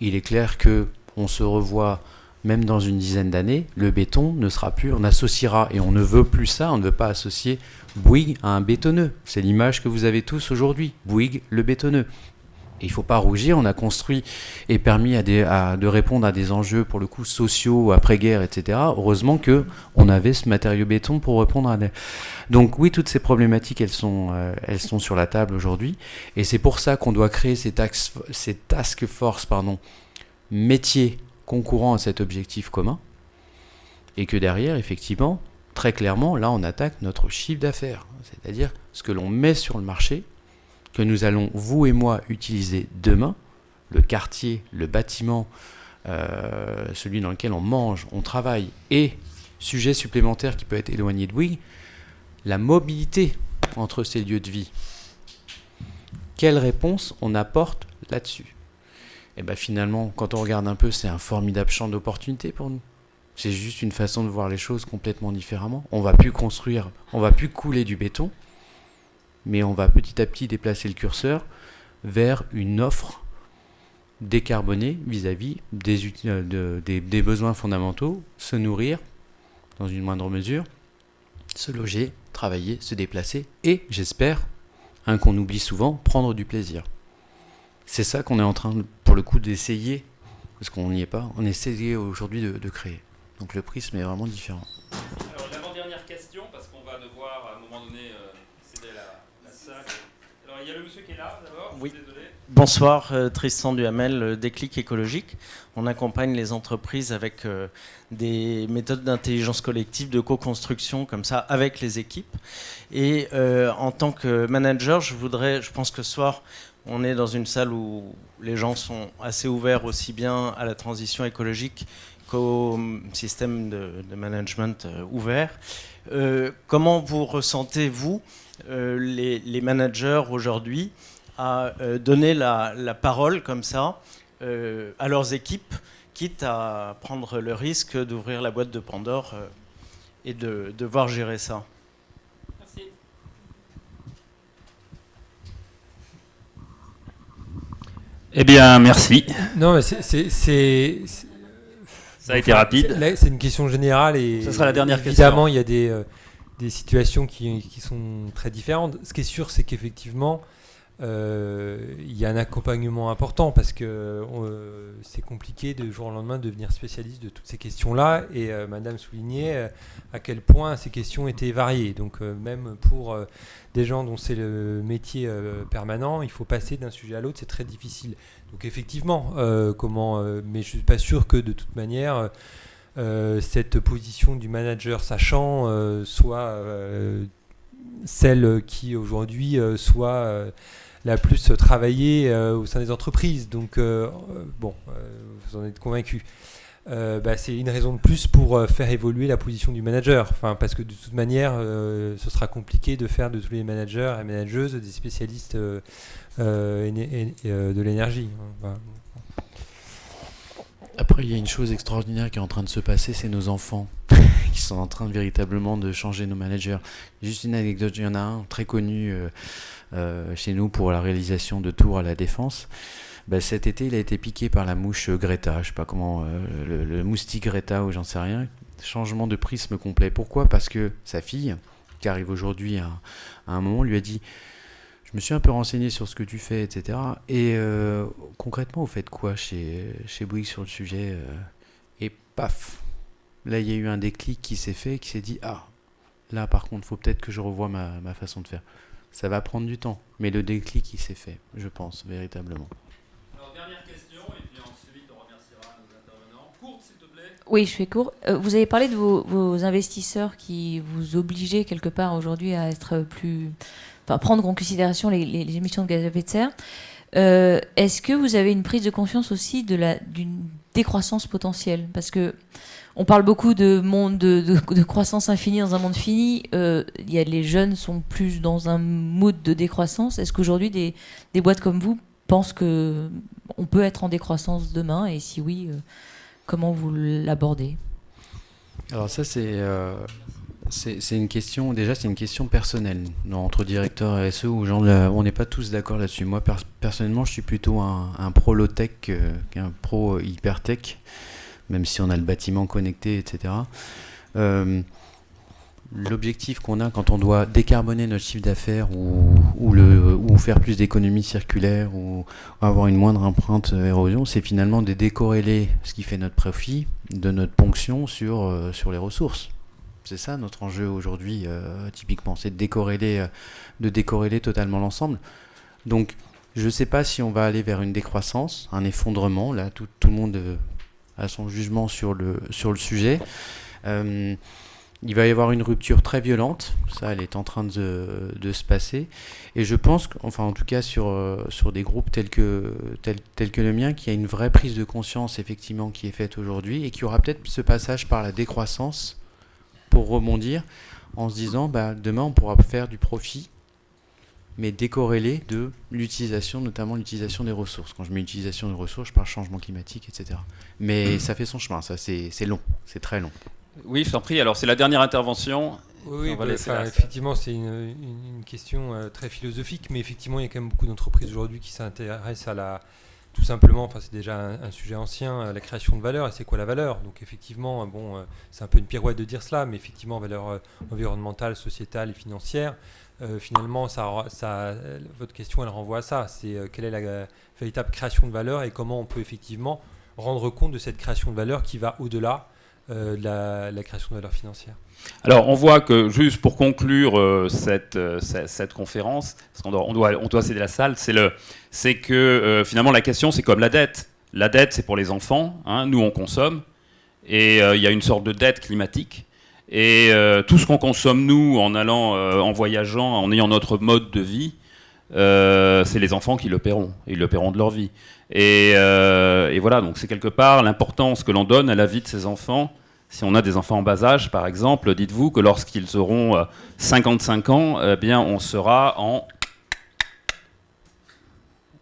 Il est clair que on se revoit même dans une dizaine d'années, le béton ne sera plus, on associera, et on ne veut plus ça, on ne veut pas associer Bouygues à un bétonneux. C'est l'image que vous avez tous aujourd'hui, Bouygues le bétonneux il ne faut pas rougir, on a construit et permis de répondre à des enjeux, pour le coup, sociaux, après-guerre, etc. Heureusement qu'on avait ce matériau béton pour répondre à des... Donc oui, toutes ces problématiques, elles sont, euh, sur la table aujourd'hui. Et c'est pour ça qu'on doit créer ces, ces task force pardon, métiers concourant à cet objectif commun. Et que derrière, effectivement, très clairement, là, on attaque notre chiffre d'affaires. C'est-à-dire ce que l'on met sur le marché que nous allons, vous et moi, utiliser demain, le quartier, le bâtiment, euh, celui dans lequel on mange, on travaille, et sujet supplémentaire qui peut être éloigné de oui, la mobilité entre ces lieux de vie. Quelle réponse on apporte là-dessus? Et ben finalement, quand on regarde un peu, c'est un formidable champ d'opportunité pour nous. C'est juste une façon de voir les choses complètement différemment. On va plus construire, on va plus couler du béton, mais on va petit à petit déplacer le curseur vers une offre décarbonée vis-à-vis des, euh, des, besoins fondamentaux, se nourrir dans une moindre mesure, se loger, travailler, se déplacer et, j'espère, un qu'on oublie souvent, prendre du plaisir. C'est ça qu'on est en train, pour le coup, d'essayer, parce qu'on n'y est pas, on essaie aujourd'hui de créer. Donc le prisme est vraiment différent. Alors, l'avant-dernière question, parce qu'on va devoir à un moment donné euh, céder la, la salle. Alors, il y a le monsieur qui est là d'abord, Oui. je suis désolé. Bonsoir, euh, Tristan Duhamel, euh, Déclic écologique. On accompagne les entreprises avec euh, des méthodes d'intelligence collective, de co-construction comme ça avec les équipes. Et euh, en tant que manager, je voudrais, je pense que ce soir, on est dans une salle où les gens sont assez ouverts aussi bien à la transition écologique qu'au système de, de management ouvert. Euh, comment vous ressentez, vous, les, les managers aujourd'hui, à euh, donner la, la parole comme ça euh, à leurs équipes, quitte à prendre le risque d'ouvrir la boîte de Pandore euh, et de devoir gérer ça. Merci. Eh bien, merci. Non, mais c'est- Ça a été rapide. c'est- une question générale et. Ce sera la dernière Évidemment, question. il y a des, euh, des situations qui, qui sont très différentes. Ce qui est sûr, c'est qu'effectivement, euh, il y a un accompagnement important parce que c'est compliqué de jour au lendemain de devenir spécialiste de toutes ces questions-là. Et euh, Madame soulignait euh, à quel point ces questions étaient variées. Donc, même pour des gens dont c'est le métier permanent, il faut passer d'un sujet à l'autre, c'est très difficile. Donc effectivement, comment, mais je suis pas sûr que de toute manière cette position du manager sachant euh, soit euh, celle qui aujourd'hui euh, soit euh, la plus travaillée euh, au sein des entreprises. Donc euh, euh, bon, euh, vous en êtes convaincu. Euh, bah, c'est une raison de plus pour euh, faire évoluer la position du manager. Enfin, parce que de toute manière, euh, ce sera compliqué de faire de tous les managers et manageuses des spécialistes euh, euh, euh, de l'énergie. Après, il y a une chose extraordinaire qui est en train de se passer, c'est nos enfants qui sont en train de, véritablement de changer nos managers. Juste une anecdote, il y en a un très connu euh, euh, chez nous pour la réalisation de tours à la défense. Bah, cet été, il a été piqué par la mouche Greta, je sais pas comment, euh, le, moustique Greta ou j'en sais rien. Changement de prisme complet. Pourquoi? Parce que sa fille, qui arrive aujourd'hui à un moment, lui a dit je me suis un peu renseigné sur ce que tu fais, etc. Et euh, concrètement, vous faites quoi chez, chez Bouygues sur le sujet euh, Et paf Là, il y a eu un déclic qui s'est fait, qui s'est dit Ah, là par contre, faut peut-être que je revoie ma, ma façon de faire. Ça va prendre du temps, mais le déclic, il s'est fait, je pense, véritablement. Alors, dernière question, et puis ensuite on remerciera nos intervenants. Courte, s'il te plaît. Oui, je fais court. Euh, vous avez parlé de vos, vos investisseurs qui vous obligeaient quelque part aujourd'hui à être plus, enfin, prendre en considération les, émissions de gaz à effet de serre. Euh, Est-ce que vous avez une prise de conscience aussi d'une décroissance potentielle? Parce que on parle beaucoup de monde de, croissance infinie dans un monde fini. Euh, y a les jeunes sont plus dans un mood de décroissance. Est-ce qu'aujourd'hui des, des boîtes comme vous pensent que on peut être en décroissance demain? Et si oui, euh, comment vous l'abordez? Alors ça, c'est euh, c'est une question, déjà, c'est une question personnelle entre directeurs RSE là, on n'est pas tous d'accord là-dessus. Moi, pers- personnellement, je suis plutôt un, pro low-tech qu'un pro hyper-tech, même si on a le bâtiment connecté, etc. Euh, L'objectif qu'on a quand on doit décarboner notre chiffre d'affaires ou, ou, ou faire plus d'économie circulaire ou avoir une moindre empreinte érosion, c'est finalement de décorréler ce qui fait notre profit de notre ponction sur, euh, sur les ressources. C'est ça notre enjeu aujourd'hui, euh, typiquement, c'est de décorréler, euh, de totalement l'ensemble. Donc, je ne sais pas si on va aller vers une décroissance, un effondrement. Là, tout, le monde euh, a son jugement sur le, sujet. Il va y avoir une rupture très violente, ça elle est en train de, se passer, et je pense, enfin en tout cas sur, des groupes tels que, tels que le mien, qu'il y a une vraie prise de conscience effectivement qui est faite aujourd'hui, et qu'il y aura peut-être ce passage par la décroissance pour rebondir en se disant bah, demain on pourra faire du profit mais décorrélé de l'utilisation, notamment l'utilisation des ressources. Quand je mets utilisation des ressources, je parle changement climatique, etc. Mais ça fait son chemin, ça, c'est long, c'est très long. Oui, je t'en prie. Alors, c'est la dernière intervention. Oui, bah, enfin, effectivement, c'est une, une- une question euh, très philosophique, mais effectivement, il y a quand même beaucoup d'entreprises aujourd'hui qui s'intéressent à la, tout simplement, enfin, c'est déjà un, sujet ancien, euh, la création de valeur. Et c'est quoi la valeur? Donc, effectivement, euh, bon, euh, c'est un peu une pirouette de dire cela, mais effectivement, valeur environnementale, sociétale et financière. finalement, ça, votre question, elle renvoie à ça. C'est quelle est la véritable création de valeur et comment on peut effectivement rendre compte de cette création de valeur qui va au-delà euh, la, création de valeur financière. Alors, on voit que, juste pour conclure euh, cette, euh, cette, cette conférence, on doit, on doit céder la salle, c'est que finalement, la question, c'est comme la dette. La dette, c'est pour les enfants. hein, nous, on consomme. Et il y a une sorte de dette climatique. Et tout ce qu'on consomme, nous, en allant, en voyageant, en ayant notre mode de vie, c'est les enfants qui le paieront. Ils le paieront de leur vie. Et, euh, et voilà, donc c'est quelque part l'importance que l'on donne à la vie de ces enfants. Si on a des enfants en bas âge, par exemple, dites-vous que lorsqu'ils auront euh, 55 ans, eh bien, on sera en,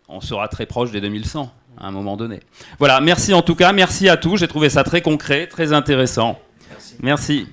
on sera très proche des 2100 à un moment donné. Voilà, merci en tout cas, merci à tous. J'ai trouvé ça très concret, très intéressant. merci.